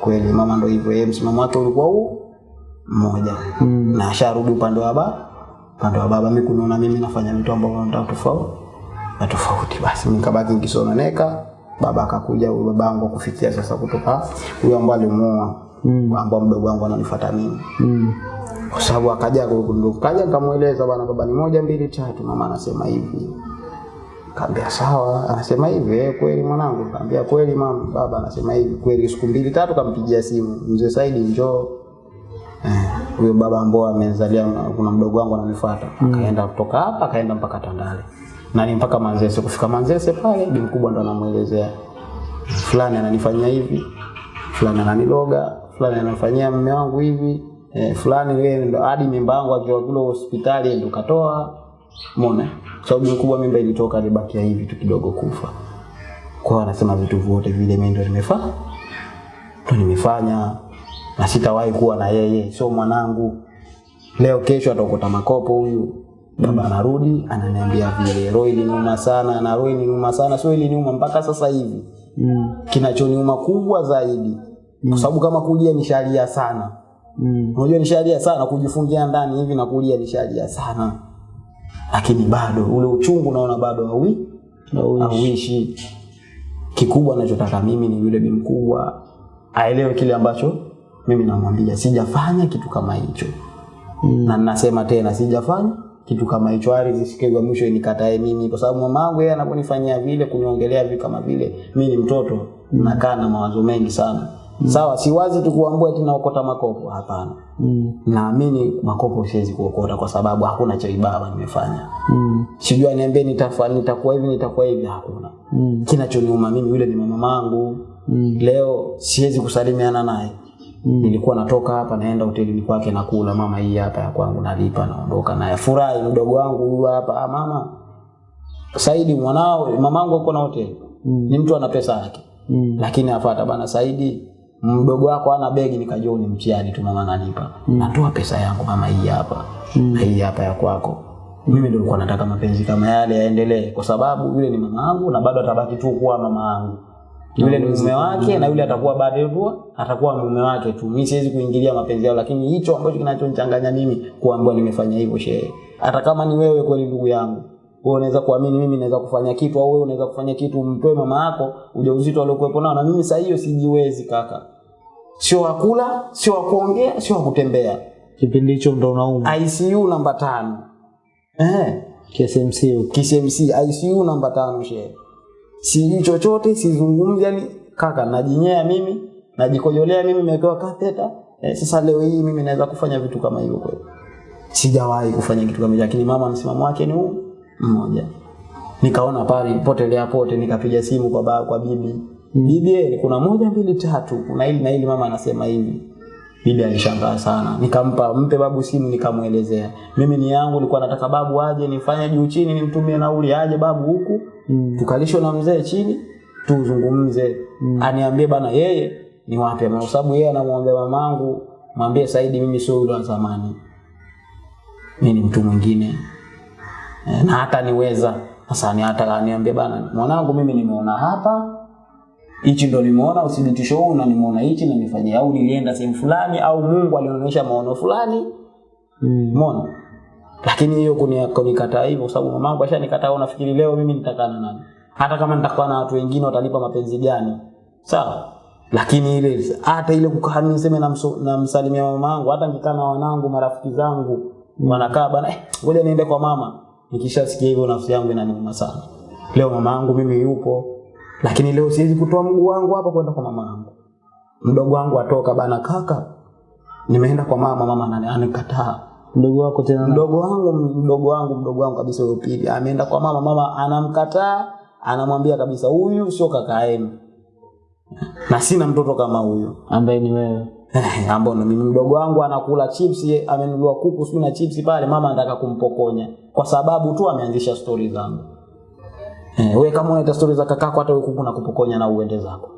kweli mama ndo hivyo yeye msimamo wake ulikuwa huu mmoja Mm. na asharudi upande wa baba upande wa baba mimi kuniona mimi nafanya vitu ambavyo nataka tofauti na tofauti basi mimi nikabaki nikisononeka baba akakuja huyo babangu kufikia sasa kutoka huyo ambaye alimuoa Mm. ambao mdogo wangu ananifuata mimi Mm. Kwa sababu akaja kaja nikamueleza bwana baba ni moja mbili tatu. Mama anasema hivi. Kaambia sawa. Anasema hivi eh, kweli mwanangu. Kaambia kweli mama baba anasema hivi. Kweli siku mbili tatu kampigia simu. Mzee Saidi njoo. Huyo Eh, baba ambao amezalia kuna mdogo wangu ananifuata. Akaenda kutoka hapa akaenda mpaka Tandale. Nani mpaka Manzese. Kufika Manzese pale bi mkubwa ndo anamuelezea. Fulani ananifanyia hivi fulani ananiloga fulani anafanyia mume wangu hivi eh, fulani ile ndo hadi mimba yangu akiwa kule hospitali ndo katoa. Umeona? Sababu sababu mkubwa mimba ilitoka alibakia hivi tu kidogo kufa. Kwa anasema vitu vyote vile mimi ndo nimefanya ndo nimefanya. Na sitawahi kuwa na yeye sio mwanangu. Leo kesho ataokota makopo huyu. Baba anarudi ananiambia vile. Roho iliniuma sana na roho iliniuma sana sio iliniuma mpaka sasa hivi. Mm. kinachoniuma kubwa zaidi mm. kwa sababu kama kulia nishalia sana Mm. unajua nishalia sana kujifungia ndani hivi na kulia nishalia sana lakini bado ule uchungu naona bado haui Hauishi. kikubwa anachotaka mimi ni yule bi mkubwa aelewe kile ambacho mimi namwambia sijafanya kitu kama hicho Mm. na nasema tena sijafanya kitu kama hicho ardhi siku ya mwisho inikatae mimi kwa sababu mamangu yeye anaponifanyia vile kuniongelea vitu kama vile mimi ni mtoto mm. nakaa na mawazo mengi sana sawa siwazi tu kuambua eti naokota makopo hapana Mm. naamini makopo siwezi kuokota kwa sababu hakuna cha ibaba nimefanya Mm. sijui niambie nitafa nitakuwa hivi nitakuwa hivi hakuna Mm. kinachoniuma mimi yule ni mama mangu Mm. leo siwezi kusalimiana naye Mm. nilikuwa natoka hapa naenda hotelini kwake nakula mama hii hapa ya kwangu nalipa naondoka naye furahi mdogo wangu huyu hapa ah, mama Saidi mwanao mamangu uko na hoteli Mm. ni mtu ana pesa yake mm. lakini afata bana Saidi mdogo wako ana begi nikajua ni mtihani tu mama ananipa. Mm. natoa pesa yangu mama hii hapa. Mm. hii hapa ya kwako. Mimi ndio nilikuwa nataka mapenzi kama yale yaendelee kwa sababu yule ni mama yangu na bado atabaki tu kuwa mama yangu. Yule ni mume wake na yule atakuwa baadaye tu atakuwa mume wake tu. Mimi siwezi kuingilia mapenzi yao lakini hicho ambacho kinachonichanganya mimi kuambiwa nimefanya hivyo shehe. Hata kama ni wewe kweli ndugu yangu wewe unaweza kuamini mimi naweza kufanya kitu au wewe unaweza kufanya kitu umtoe mama yako ujauzito aliokuwepo nao. Na mimi saa hiyo sijiwezi kaka sio wakula sio wakuongea sio wakutembea kipindi hicho ndo unauma. ICU namba tano. Eh KSMC huko KCMC ICU namba tano shehe. Sijui chochote sizungumzi yani kaka najinyea mimi najikojolea mimi nimewekewa katheta eh, sasa leo hii mimi naweza kufanya vitu kama hivyo kweli. Sijawahi kufanya kitu kama hicho lakini mama msimamo wake ni huu. Mmoja. Nikaona pale potelea pote nikapiga simu kwa baba kwa bibi eh, kuna moja mbili tatu. Kuna hili na hili mama anasema hivi bibi alishangaa sana. Nikampa mpe babu simu nikamwelezea. Mimi ni yangu nilikuwa nataka babu aje nifanye juu chini nimtumie nauli aje babu huku. Mm. tukalishwe na mzee chini tuzungumze. Mm. aniambie bana yeye ni wapi? Kwa sababu yeye anamwambia mamangu mwambie Saidi mimi sio yule wa zamani. Mimi ni mtu mwingine. E, na hata niweza. Sasa ni hata aniambie bana mwanangu mimi nimeona hapa hichi ndo nimeona uthibitisho huu na nimeona hichi na nifanyia au nilienda sehemu fulani au Mungu alionyesha maono fulani. Umeona? Mm. lakini hiyo kuni- kunikataa hivyo kwa sababu mamangu ashanikataa au nafikiri leo mimi nitakaa na nani? Hata kama nitakuwa na watu wengine watalipa mapenzi gani? Sawa. Lakini ile hata ile kukaa niseme na namsalimia mamangu hata nikikaa na wanangu marafiki zangu wanakaa bana eh, ngoja niende kwa mama. Nikishasikia hivyo nafsi yangu inaniuma sana. Leo mama yangu mimi yupo lakini leo siwezi kutoa mguu wangu hapa kwenda kwa mama yangu. Mdogo wangu atoka bana kaka. Nimeenda kwa mama mama nani? Anikataa. Mdogo wako tena mdogo wangu mdogo wangu mdogo wangu kabisa huyo pili. Ameenda kwa mama mama anamkataa anamwambia kabisa huyu sio kaka yenu. Na sina mtoto kama huyo. Ambaye ni wewe. Eh, ambao mimi. Mdogo wangu anakula chips amenunua kuku sio na chips pale mama anataka kumpokonya. Kwa sababu tu ameanzisha stori zangu eh, wewe kama unaita stori za kakako hata wewe kuku na kupokonya na uende zako.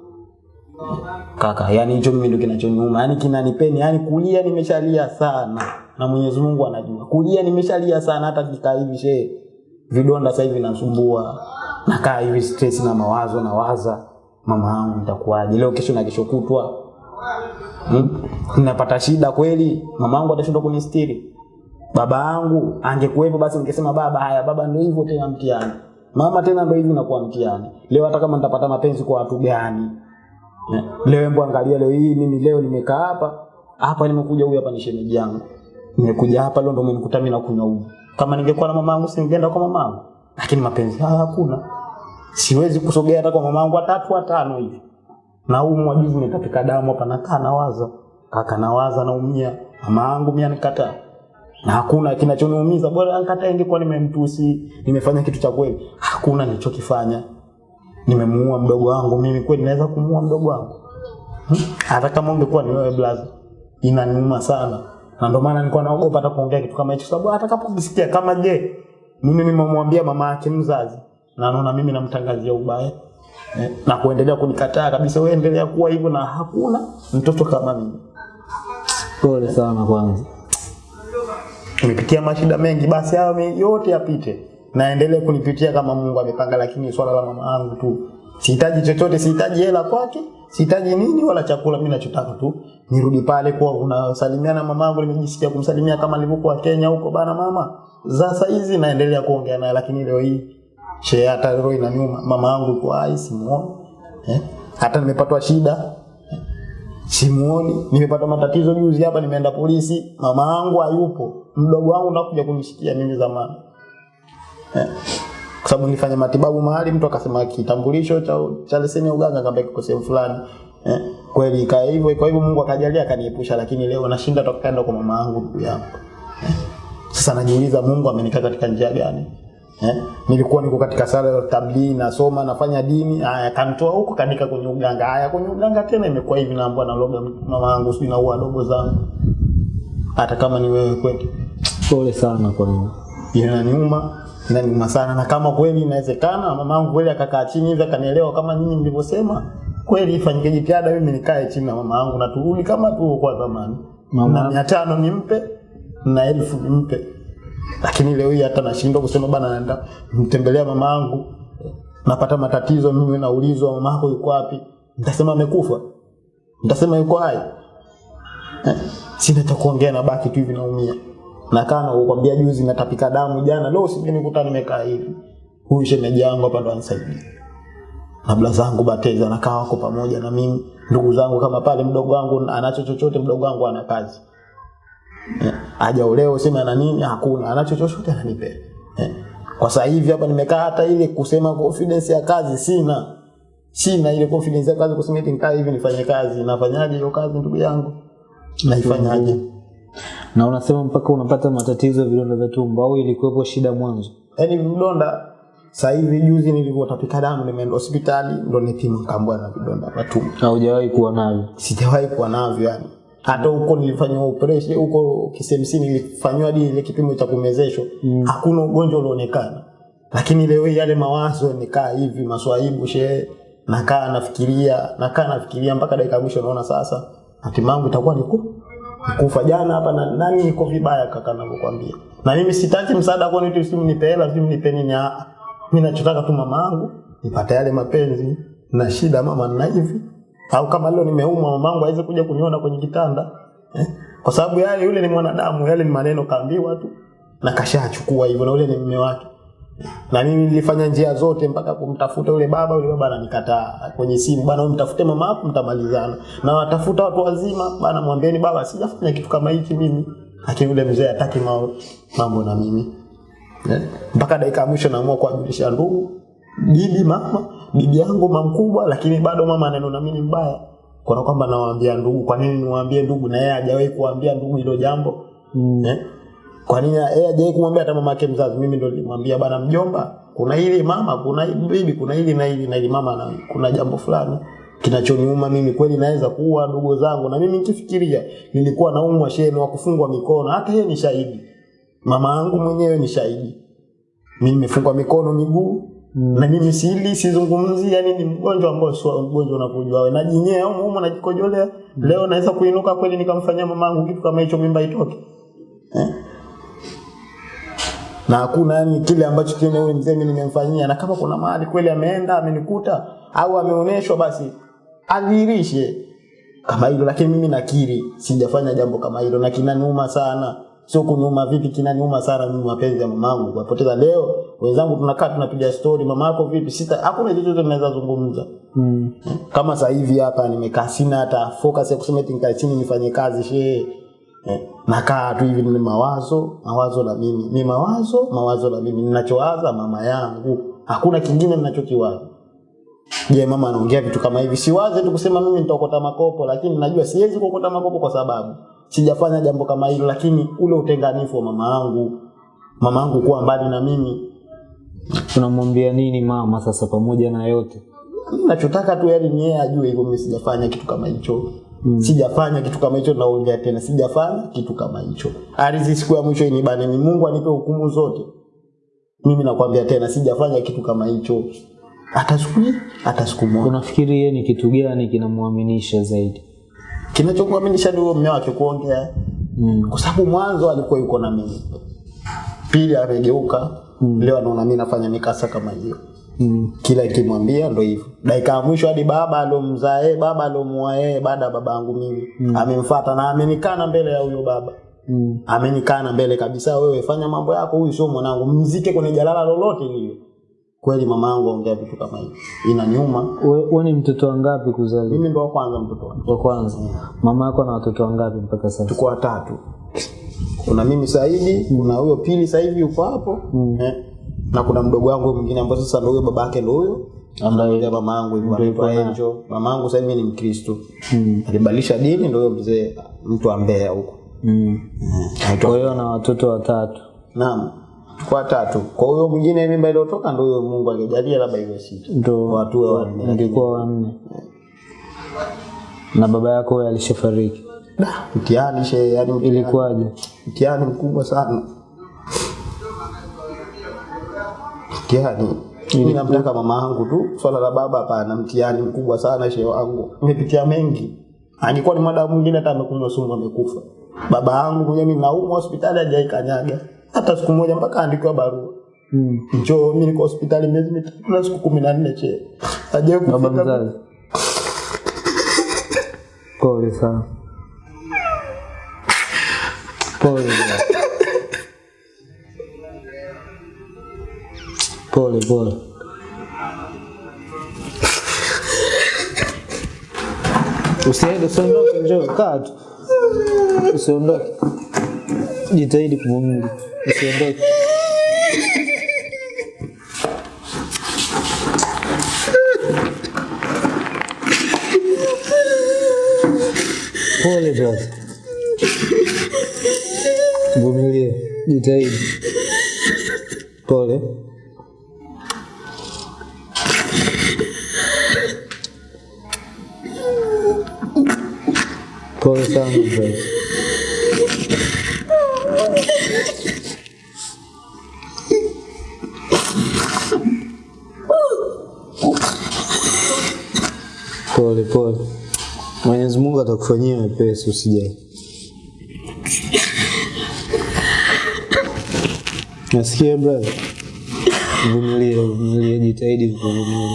Kaka yani hicho mimi ndio kinachoniuma. Yani kinanipeni yani kulia nimeshalia sana. Na Mwenyezi Mungu anajua. Kulia nimeshalia sana hata kikaa hivi shehe vidonda sasa hivi nasumbua. Nakaa hivi stress na mawazo na waza mama yangu nitakuwaje? Leo kesho na kesho kutwa. Hmm? napata shida kweli? Mama yangu atashindwa kunistiri? Baba yangu angekuwepo basi ningesema baba haya baba ndio hivyo tena mtihani mama tena ndio hivi nakuwa mtihani leo hata kama nitapata mapenzi kwa watu gani? Eh, leo hebu angalia leo hii mimi leo nimekaa hapa. Hapa nimekuja huyu hapa ni shemeji yangu. Nimekuja hapa leo ndo umenikuta mimi nakunywa uji. Kama ningekuwa na mama yangu singeenda kwa mama yangu. Lakini mapenzi haya hakuna. Siwezi kusogea hata kwa mama yangu watatu watano hivi. Na huu mwajivu nitapika damu hapa nakaa nawaza. Kaka nawaza naumia. Mama yangu mimi anikataa na hakuna kinachoniumiza. Bora anikataa ingekuwa nimemtusi. Nimefanya kitu cha kweli. Hakuna nilichokifanya. Nimemuua mdogo wangu. Mimi kweli naweza kumuua mdogo wangu? Hmm? hata kama ungekuwa ni wewe blaza inaniuma sana. Na ndio maana nilikuwa naogopa hata kuongea kitu kama hicho. Sababu atakapojisikia kama je mimi nimemwambia mama yake mzazi? Na naona mimi namtangazia ubaya. Eh, na kuendelea kunikataa kabisa. Wewe endelea kuwa hivyo na hakuna mtoto kama mimi. Pole sana kwanza nimepitia mashida mengi basi hayo yote yapite. Naendelee kunipitia kama Mungu amepanga lakini swala la mama yangu tu. Sihitaji chochote sihitaji hela kwake sihitaji nini wala chakula mimi nachotaka tu nirudi pale kwa unasalimiana mama yangu nimejisikia kumsalimia kama nilivyokuwa Kenya huko. Bana mama za saa hizi naendelea kuongea naye lakini leo hii she hata roho inaniuma. Mama yangu kwa hai simuoni. Eh? hata nimepatwa shida. Simuoni. Nimepata matatizo juzi hapa nimeenda polisi. Mama yangu hayupo mdogo wangu nakuja kunishikia mimi zamani eh. kwa sababu nilifanya matibabu mahali mtu akasema kitambulisho cha, cha leseni ya uganga kamba kiko sehemu fulani eh. kweli ikawa hivyo kwa hivyo Mungu akajalia akaniepusha lakini leo nashinda tokaenda kwa mama yangu ndugu yangu eh. sasa najiuliza Mungu amenikaa katika njia gani Eh? Nilikuwa niko katika sala ya tablighi nasoma nafanya dini, haya kanitoa huko kanika kwenye uganga. Haya kwenye uganga tena imekuwa hivi naambwa na loga mama yangu sijui na uadogo zangu. Hata kama ni wewe kweli. Pole sana kwa hiyo Inaniuma, inaniuma sana. Na kama kweli inawezekana mama yangu kweli akakaa chini hivi akanielewa kama nyinyi mlivyosema, kweli ifanyike jitihada mimi nikae chini na mama yangu na turudi kama tu kwa zamani. Mama- na mia tano nimpe na elfu nimpe. Lakini leo hii hata nashindwa kusema bana naenda mtembelea mama yangu napata matatizo mimi naulizwa mama yako yuko wapi? Nitasema amekufa. Nitasema yuko hai. Eh, sina cha kuongea na baki tu hivi naumia nakaa kana kukwambia juzi natapika damu jana leo usingenikuta nimekaa hivi. Huyu shemeji yangu hapa ndo anisaidia na bla zangu bateza nakaa wako pamoja na mimi. Ndugu zangu kama pale mdogo wangu anacho chochote mdogo wangu ana kazi. Eh, hajaolewa sema ana nini? Hakuna anacho chochote ananipe. Eh. kwa sasa hivi hapa nimekaa hata ile kusema confidence ya kazi sina. Sina ile confidence ya kazi kusema eti nikaa hivi nifanye kazi. Nafanyaje hiyo kazi ndugu yangu? Naifanyaje na unasema mpaka unapata matatizo ya vidonda vya tumbo au ilikuwepo shida mwanzo? Yaani vidonda sasa hivi juzi nilivyotapika damu nimeenda hospitali ndo nipima kambwa na vidonda vya tumbo. Haujawahi kuwa navyo? Sijawahi kuwa navyo yani hata huko nilifanywa operation huko KCMC nilifanywa hadi ile kipimo cha kumezeshwa. Mm. hakuna ugonjwa ulioonekana lakini leo yale mawazo nikaa hivi maswaibu shehe nakaa nafikiria nakaa nafikiria mpaka dakika mwisho naona sasa hatima yangu itakuwa ni kufa jana hapa na nani niko vibaya kaka anavyokuambia. Na mimi sitaki msaada kwa nini simu nipe hela simu nipe nini. Ah mimi nachotaka tu mama yangu nipate yale mapenzi na shida mama na hivi. Au kama leo nimeumwa mamangu aweze kuja kuniona kwenye kitanda. Eh? kwa sababu yale yule ni mwanadamu yale ni maneno kaambiwa tu. Na kashachukua hivyo na yule ni mume wake na mimi nilifanya njia zote mpaka kumtafuta yule baba yule baba ananikataa. Kwenye simu bana wewe mtafute mama yako mtamalizana. Na watafuta watu wazima bana mwambieni baba sijafanya kitu kama hichi mimi. Lakini yule mzee hataki mambo na mimi. Yeah. mpaka dakika ya mwisho naamua kuwajulisha ndugu bibi mama bibi yangu mamkubwa, mkubwa lakini bado mama ananiona mimi mbaya. Kwa kwamba nawaambia ndugu kwa nini niwaambie ndugu? Na yeye hajawahi kuambia ndugu hilo jambo. Mm. Kwa nini yeye hajawahi kumwambia hata mama yake mzazi mimi ndo nilimwambia bana mjomba kuna hili mama kuna hili bibi kuna hili na hili na hili mama na kuna jambo fulani kinachoniuma mimi kweli naweza kuua ndugu zangu. Na mimi nikifikiria nilikuwa naumwa sheni wa kufungwa mikono hata yeye ni shahidi. Mama yangu mwenyewe ni shahidi. Mimi nimefungwa mikono miguu. Mm. na mimi sili sizungumzi yani ni mgonjwa ambao sio mgonjwa unakujua wewe. Najinyea au mumo najikojolea leo naweza kuinuka kweli nikamfanyia mamangu kitu kama hicho mimba itoke? Eh? Na hakuna yani kile ambacho tena yule mzee nimemfanyia. Na kama kuna mahali kweli ameenda amenikuta au ameoneshwa basi adhihirishe kama hilo. Lakini mimi nakiri sijafanya jambo kama hilo. Na kinaniuma sana. Sio kuniuma vipi kinaniuma sana mimi mapenzi ya mamangu. Kupoteza leo wenzangu tunakaa tunapiga story mama yako vipi sita hakuna chochote tunaweza zungumza. Mm. kama sasa hivi hapa nimekaa sina hata focus ya kusema eti nikae chini nifanye kazi shehe eh, nakaa tu hivi ni mawazo mawazo na mimi. Ni mawazo mawazo na mimi. Ninachowaza mama yangu. Hakuna kingine ninachokiwaza. Je mama anaongea vitu kama hivi? Siwaze tu kusema mimi nitaokota makopo lakini najua siwezi kuokota makopo kwa sababu sijafanya jambo kama hilo lakini ule utenganifu wa mama yangu mama yangu kuwa mbali na mimi. Tunamwambia nini mama sasa pamoja na yote? Nachotaka tu yani ni yeye ajue hivyo mimi sijafanya kitu kama hicho mm. sijafanya kitu kama hicho naongea tena. Sijafanya kitu kama hicho. Ardhi siku ya mwisho inibane ni Mungu anipe hukumu zote. Mimi nakwambia tena sijafanya kitu kama hicho. Hata siku hata siku moja. Unafikiri yeye ni kitu gani kinamwaminisha zaidi? Kinachokuaminisha ni mume wake kuongea. Mm. kwa sababu mwanzo alikuwa yuko na mimi. Pili amegeuka mm. leo anaona mimi nafanya mikasa kama hiyo Mm. kila ikimwambia ndo hivyo. Dakika ya mwisho hadi baba alomzaa yeye baba aliomuoa yeye baada ya baba yangu mimi. Mm. amemfuata na amenikana mbele ya huyo baba. Mm. amenikana mbele kabisa wewe fanya mambo yako huyu sio mwanangu. Mzike kwenye jalala lolote lile. Kweli mama yangu aongea vitu kama hivi. Inaniuma. We- we ni mtoto wangapi kuzaliwa? Mimi ndo wa kwanza mtoto wa kwanza. Mama yako na watoto wangapi mpaka sasa? Tuko watatu. Kuna mimi Saidi kuna huyo pili sasa hivi yuko hapo. Mm. eh, na kuna mdogo wangu mwingine ambaye sasa ndio baba yake ndio huyo ambaye mama yangu Ndio anaitwa. Angel. Mama yangu sasa hivi ni Mkristo. mm. Alibadilisha dini ndio huyo mzee mtu wa Mbeya huko. mm. Kwa hiyo na watoto watatu Naam. Kwa tatu. Kwa huyo mwingine mimba iliyotoka ndio huyo Mungu alijalia labda iwe sita. Ndio Watu wa wanne. Ingekuwa wanne na baba yako alishafariki Da, mtihani she, yani ilikuwaje mtihani mkubwa sana. Mtihani Mimi namtaka mama yangu tu, swala la baba hapana, mtihani mkubwa sana shehe wangu. Nimepitia mengi. Alikuwa ni mada mwingine hata amekunywa sumu amekufa. Baba yangu mwenyewe mimi naumwa hospitali hajaikanyaga. Hata siku moja mpaka andikiwa barua. Mm. Njoo mimi niko hospitali miezi mitatu na siku kumi na nne che. Hajai Baba mzazi. [LAUGHS] Pole sana. Pole. Bwana. Pole pole. Usiende, usiondoke, njoo kaa tu. Usiondoke. Jitahidi kuvumilia. Usiondoke. Pole brother. Vumilia, jitahidi. Pole. Pole sana brother. Pole pole. Mwenyezi Mungu atakufanyia wepesi, usijali. Nasikia brother, vumilia, vumilia, jitahidi kuvumilia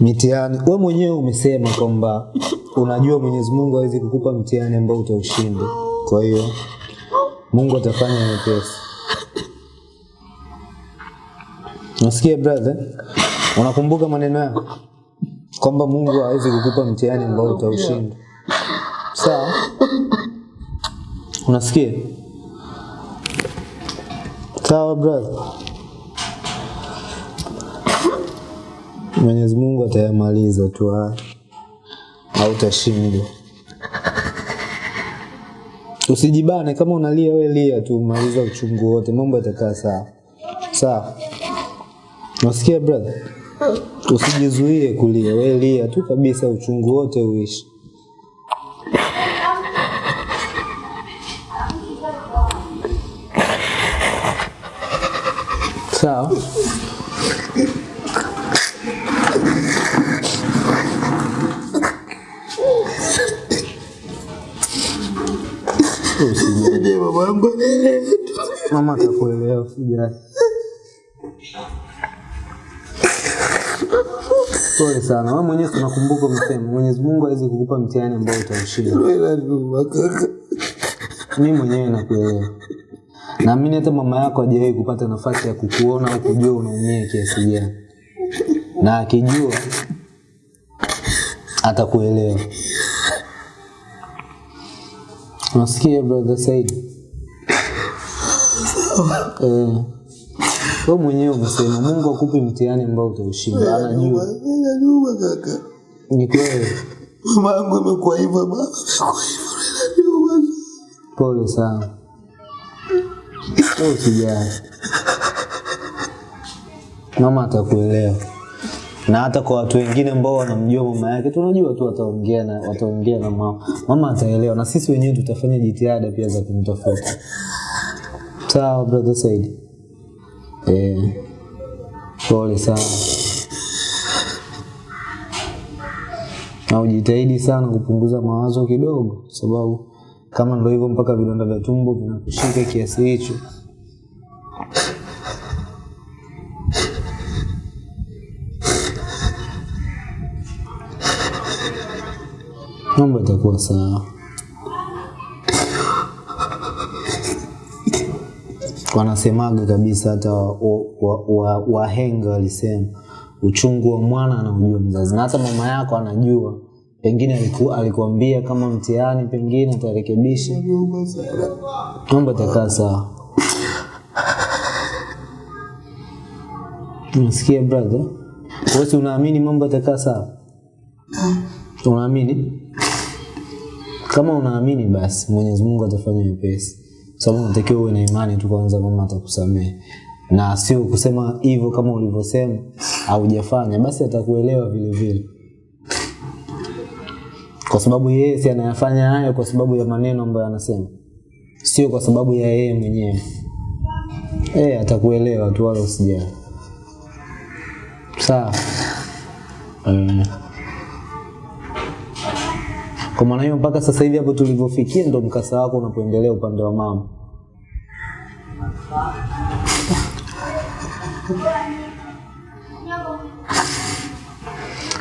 mitihani. We mwenyewe umesema kwamba unajua Mwenyezi Mungu hawezi kukupa mtihani ambao utaushinda, kwa hiyo Mungu atafanya mepesi. Nasikia brother, unakumbuka maneno yako kwamba Mungu hawezi kukupa mtihani ambao utaushinda. Sawa? Unasikia? Sawa brother. Mwenyezi Mungu atayamaliza tu haya. Hautashinda. Usijibane kama unalia we lia tu, maliza uchungu wote, mambo yatakaa sawa. Sawa? Unasikia brother? Usijizuie kulia, we lia tu kabisa, uchungu wote uishi. Sawa? Usijali. Mama atakuelewa, usijali. Pole sana. Wewe mwenyewe tunakumbuka msemo, Mwenyezi Mungu hawezi kukupa mtihani ambao utaushinda. Mimi mwenyewe nakuelewa. Naamini hata mama yako hajawahi kupata nafasi ya kukuona au kujua unaumia kiasi gani, na akijua atakuelewa. Unasikia brother Said? Eh, wewe mwenyewe umesema Mungu akupe mtihani ambao utaushinda, anajua. Anajua kaka. Ni kweli. Mama yangu amekuwa hivyo, baba amekuwa hivyo, inaniuma. Pole sana. Wewe usijali. Mama atakuelewa. Na hata kwa watu wengine ambao wanamjua mama yake, tunajua tu wataongea na wataongea na mama. Mama ataelewa na sisi wenyewe tutafanya jitihada pia za kumtafuta. Sawa brother Said. Eh. Pole sana. Na ujitahidi sana kupunguza mawazo kidogo, sababu kama ndio hivyo mpaka vidonda vya tumbo vinakushika kiasi hicho. Mambo itakuwa sawa. Wanasemaga kabisa, hata wahenga wa, wa, wa walisema uchungu wa mwana anaujua mzazi, na hata mama yako anajua pengine aliku, alikuambia kama mtihani, pengine atarekebisha, mambo atakaa sawa. Unasikia brother? Wewe unaamini mambo atakaa sawa? Unaamini? Kama unaamini basi Mwenyezi Mungu atafanya wepesi. Sababu unatakiwa uwe na imani tu kwanza, mama atakusamehe. Na sio kusema hivyo kama ulivyosema haujafanya, basi atakuelewa vile vile. Kwa sababu yeye si anayafanya hayo kwa sababu ya maneno ambayo anasema. Sio kwa sababu ya yeye mwenyewe. Eh, atakuelewa tu wala usijali. Sawa. Eh. Kwa maana hiyo mpaka sasa hivi hapo tulivyofikia ndo mkasa wako unapoendelea upande wa mama.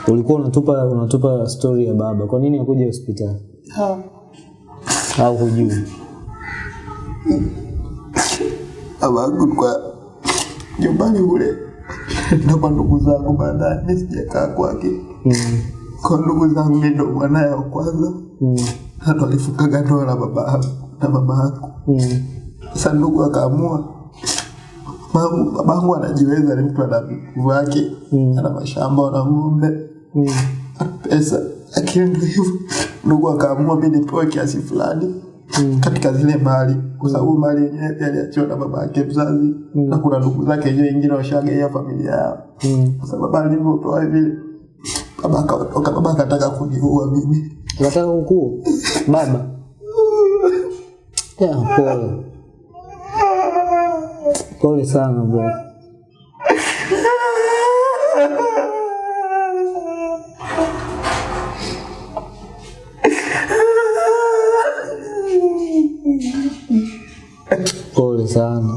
Ulikuwa unatupa unatupa story ya baba. Kwa nini hakuja hospitali? Au hujui? baba yangu kwa nyumbani kule Ndio kwa ndugu zangu baadaye mimi sijakaa kwake Mm. Kwa ndugu zangu mi ndo mwanaye wa kwanza Mm. hata alifungaga ndoa na baba na mama yako Mm. sasa ndugu akaamua babangu anajiweza ni mtu ana nguvu yake Mm. ana mashamba ana ng'ombe Mm. pesa lakini ndo hivyo ndugu akaamua mi nipewe kiasi fulani mm. katika zile mali kwa sababu mali yenyewe pia aliachiwa na baba yake mzazi mm. na kuna ndugu zake wenyewe wengine washagaia familia yao Mm. kwa sababu alivyotoa vile baba akaondoka baba akataka kuniua mimi Unataka kukuu Baba. Ya, pole. Pole sana bro. Pole sana.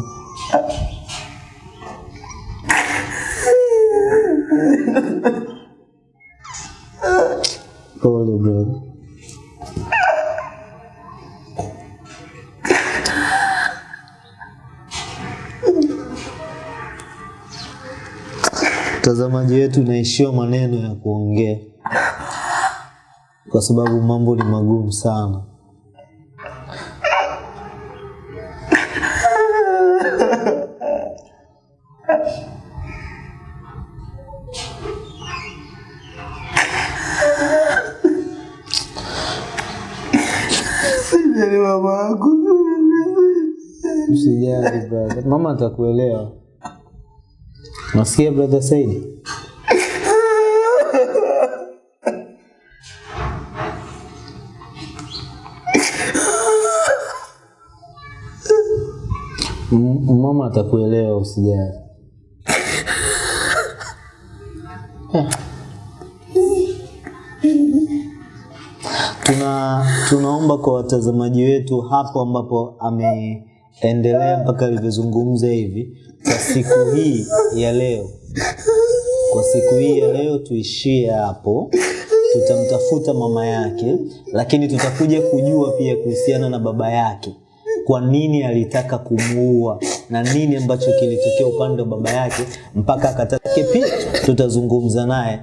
Mtazamaji wetu naishiwa maneno ya kuongea kwa sababu mambo ni magumu sana. Brother, mama atakuelewa. Nasikia brother Said? Mama atakuelewa, usijali. Tuna tunaomba kwa watazamaji wetu hapo ambapo ameendelea mpaka alivyozungumza hivi, kwa siku hii ya leo, kwa siku hii ya leo tuishie hapo. Tutamtafuta mama yake, lakini tutakuja kujua pia kuhusiana na baba yake, kwa nini alitaka kumuua na nini ambacho kilitokea upande wa baba yake mpaka akatake. Pia tutazungumza naye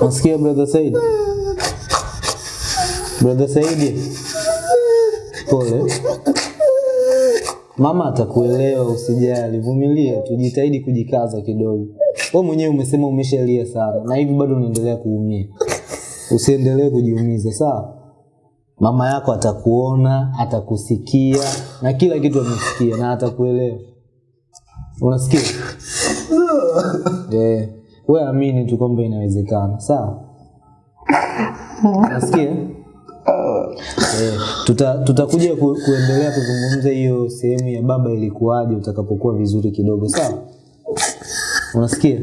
Nasikia brother Said? Brother Saidi, Pole. Mama atakuelewa, usijali, vumilia, tujitahidi kujikaza kidogo. Wewe mwenyewe umesema umeshalia sana na hivi bado unaendelea kuumia. Usiendelee kujiumiza, sawa? Mama yako atakuona, atakusikia na kila kitu amesikia na atakuelewa. Unasikia? Eh, wewe amini tu kwamba inawezekana, sawa? Unasikia? Eh, tuta, tutakuja ku, kuendelea kuzungumza hiyo sehemu ya baba ilikuwaje utakapokuwa vizuri kidogo, sawa? Unasikia?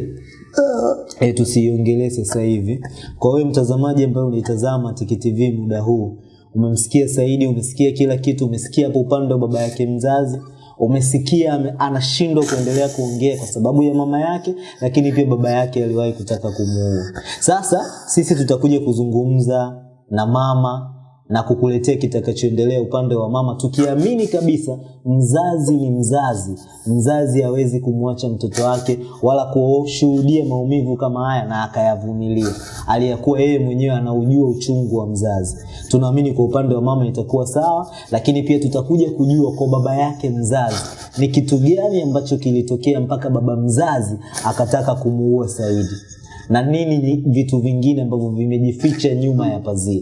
Eh, tusiiongelee sasa hivi. Kwa wewe mtazamaji ambaye unaitazama Tiki TV muda huu, umemsikia Saidi, umesikia kila kitu, umesikia hapo upande wa baba yake mzazi, umesikia anashindwa kuendelea kuongea kwa sababu ya mama yake, lakini pia baba yake aliwahi kutaka kumuua. Sasa sisi tutakuja kuzungumza na mama na kukuletea kitakachoendelea upande wa mama, tukiamini kabisa mzazi ni mzazi. Mzazi hawezi kumwacha mtoto wake wala kushuhudia maumivu kama haya na akayavumilia, aliyakuwa yeye mwenyewe anaujua uchungu wa mzazi. Tunaamini kwa upande wa mama itakuwa sawa, lakini pia tutakuja kujua kwa baba yake mzazi ni kitu gani ambacho kilitokea mpaka baba mzazi akataka kumuua Saidi na nini ni vitu vingine ambavyo vimejificha nyuma ya pazia.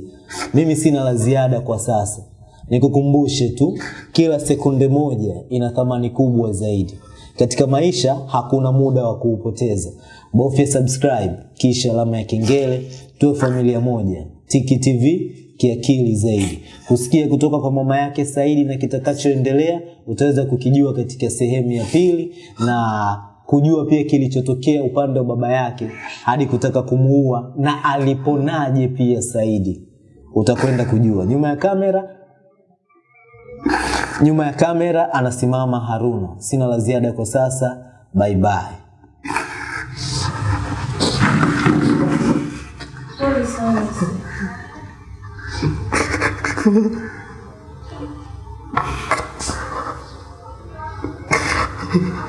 Mimi sina la ziada kwa sasa, nikukumbushe tu, kila sekunde moja ina thamani kubwa zaidi. Katika maisha hakuna muda wa kuupoteza. Bofya subscribe kisha alama ya kengele, tuwe familia moja. Tiki TV kiakili zaidi. Kusikia kutoka kwa mama yake Saidi na kitakachoendelea utaweza kukijua katika sehemu ya pili na kujua pia kilichotokea upande wa baba yake hadi kutaka kumuua na aliponaje pia Saidi. Utakwenda kujua. Nyuma ya kamera nyuma ya kamera anasimama Haruna. Sina la ziada kwa sasa. Bye bye. Pole [LAUGHS]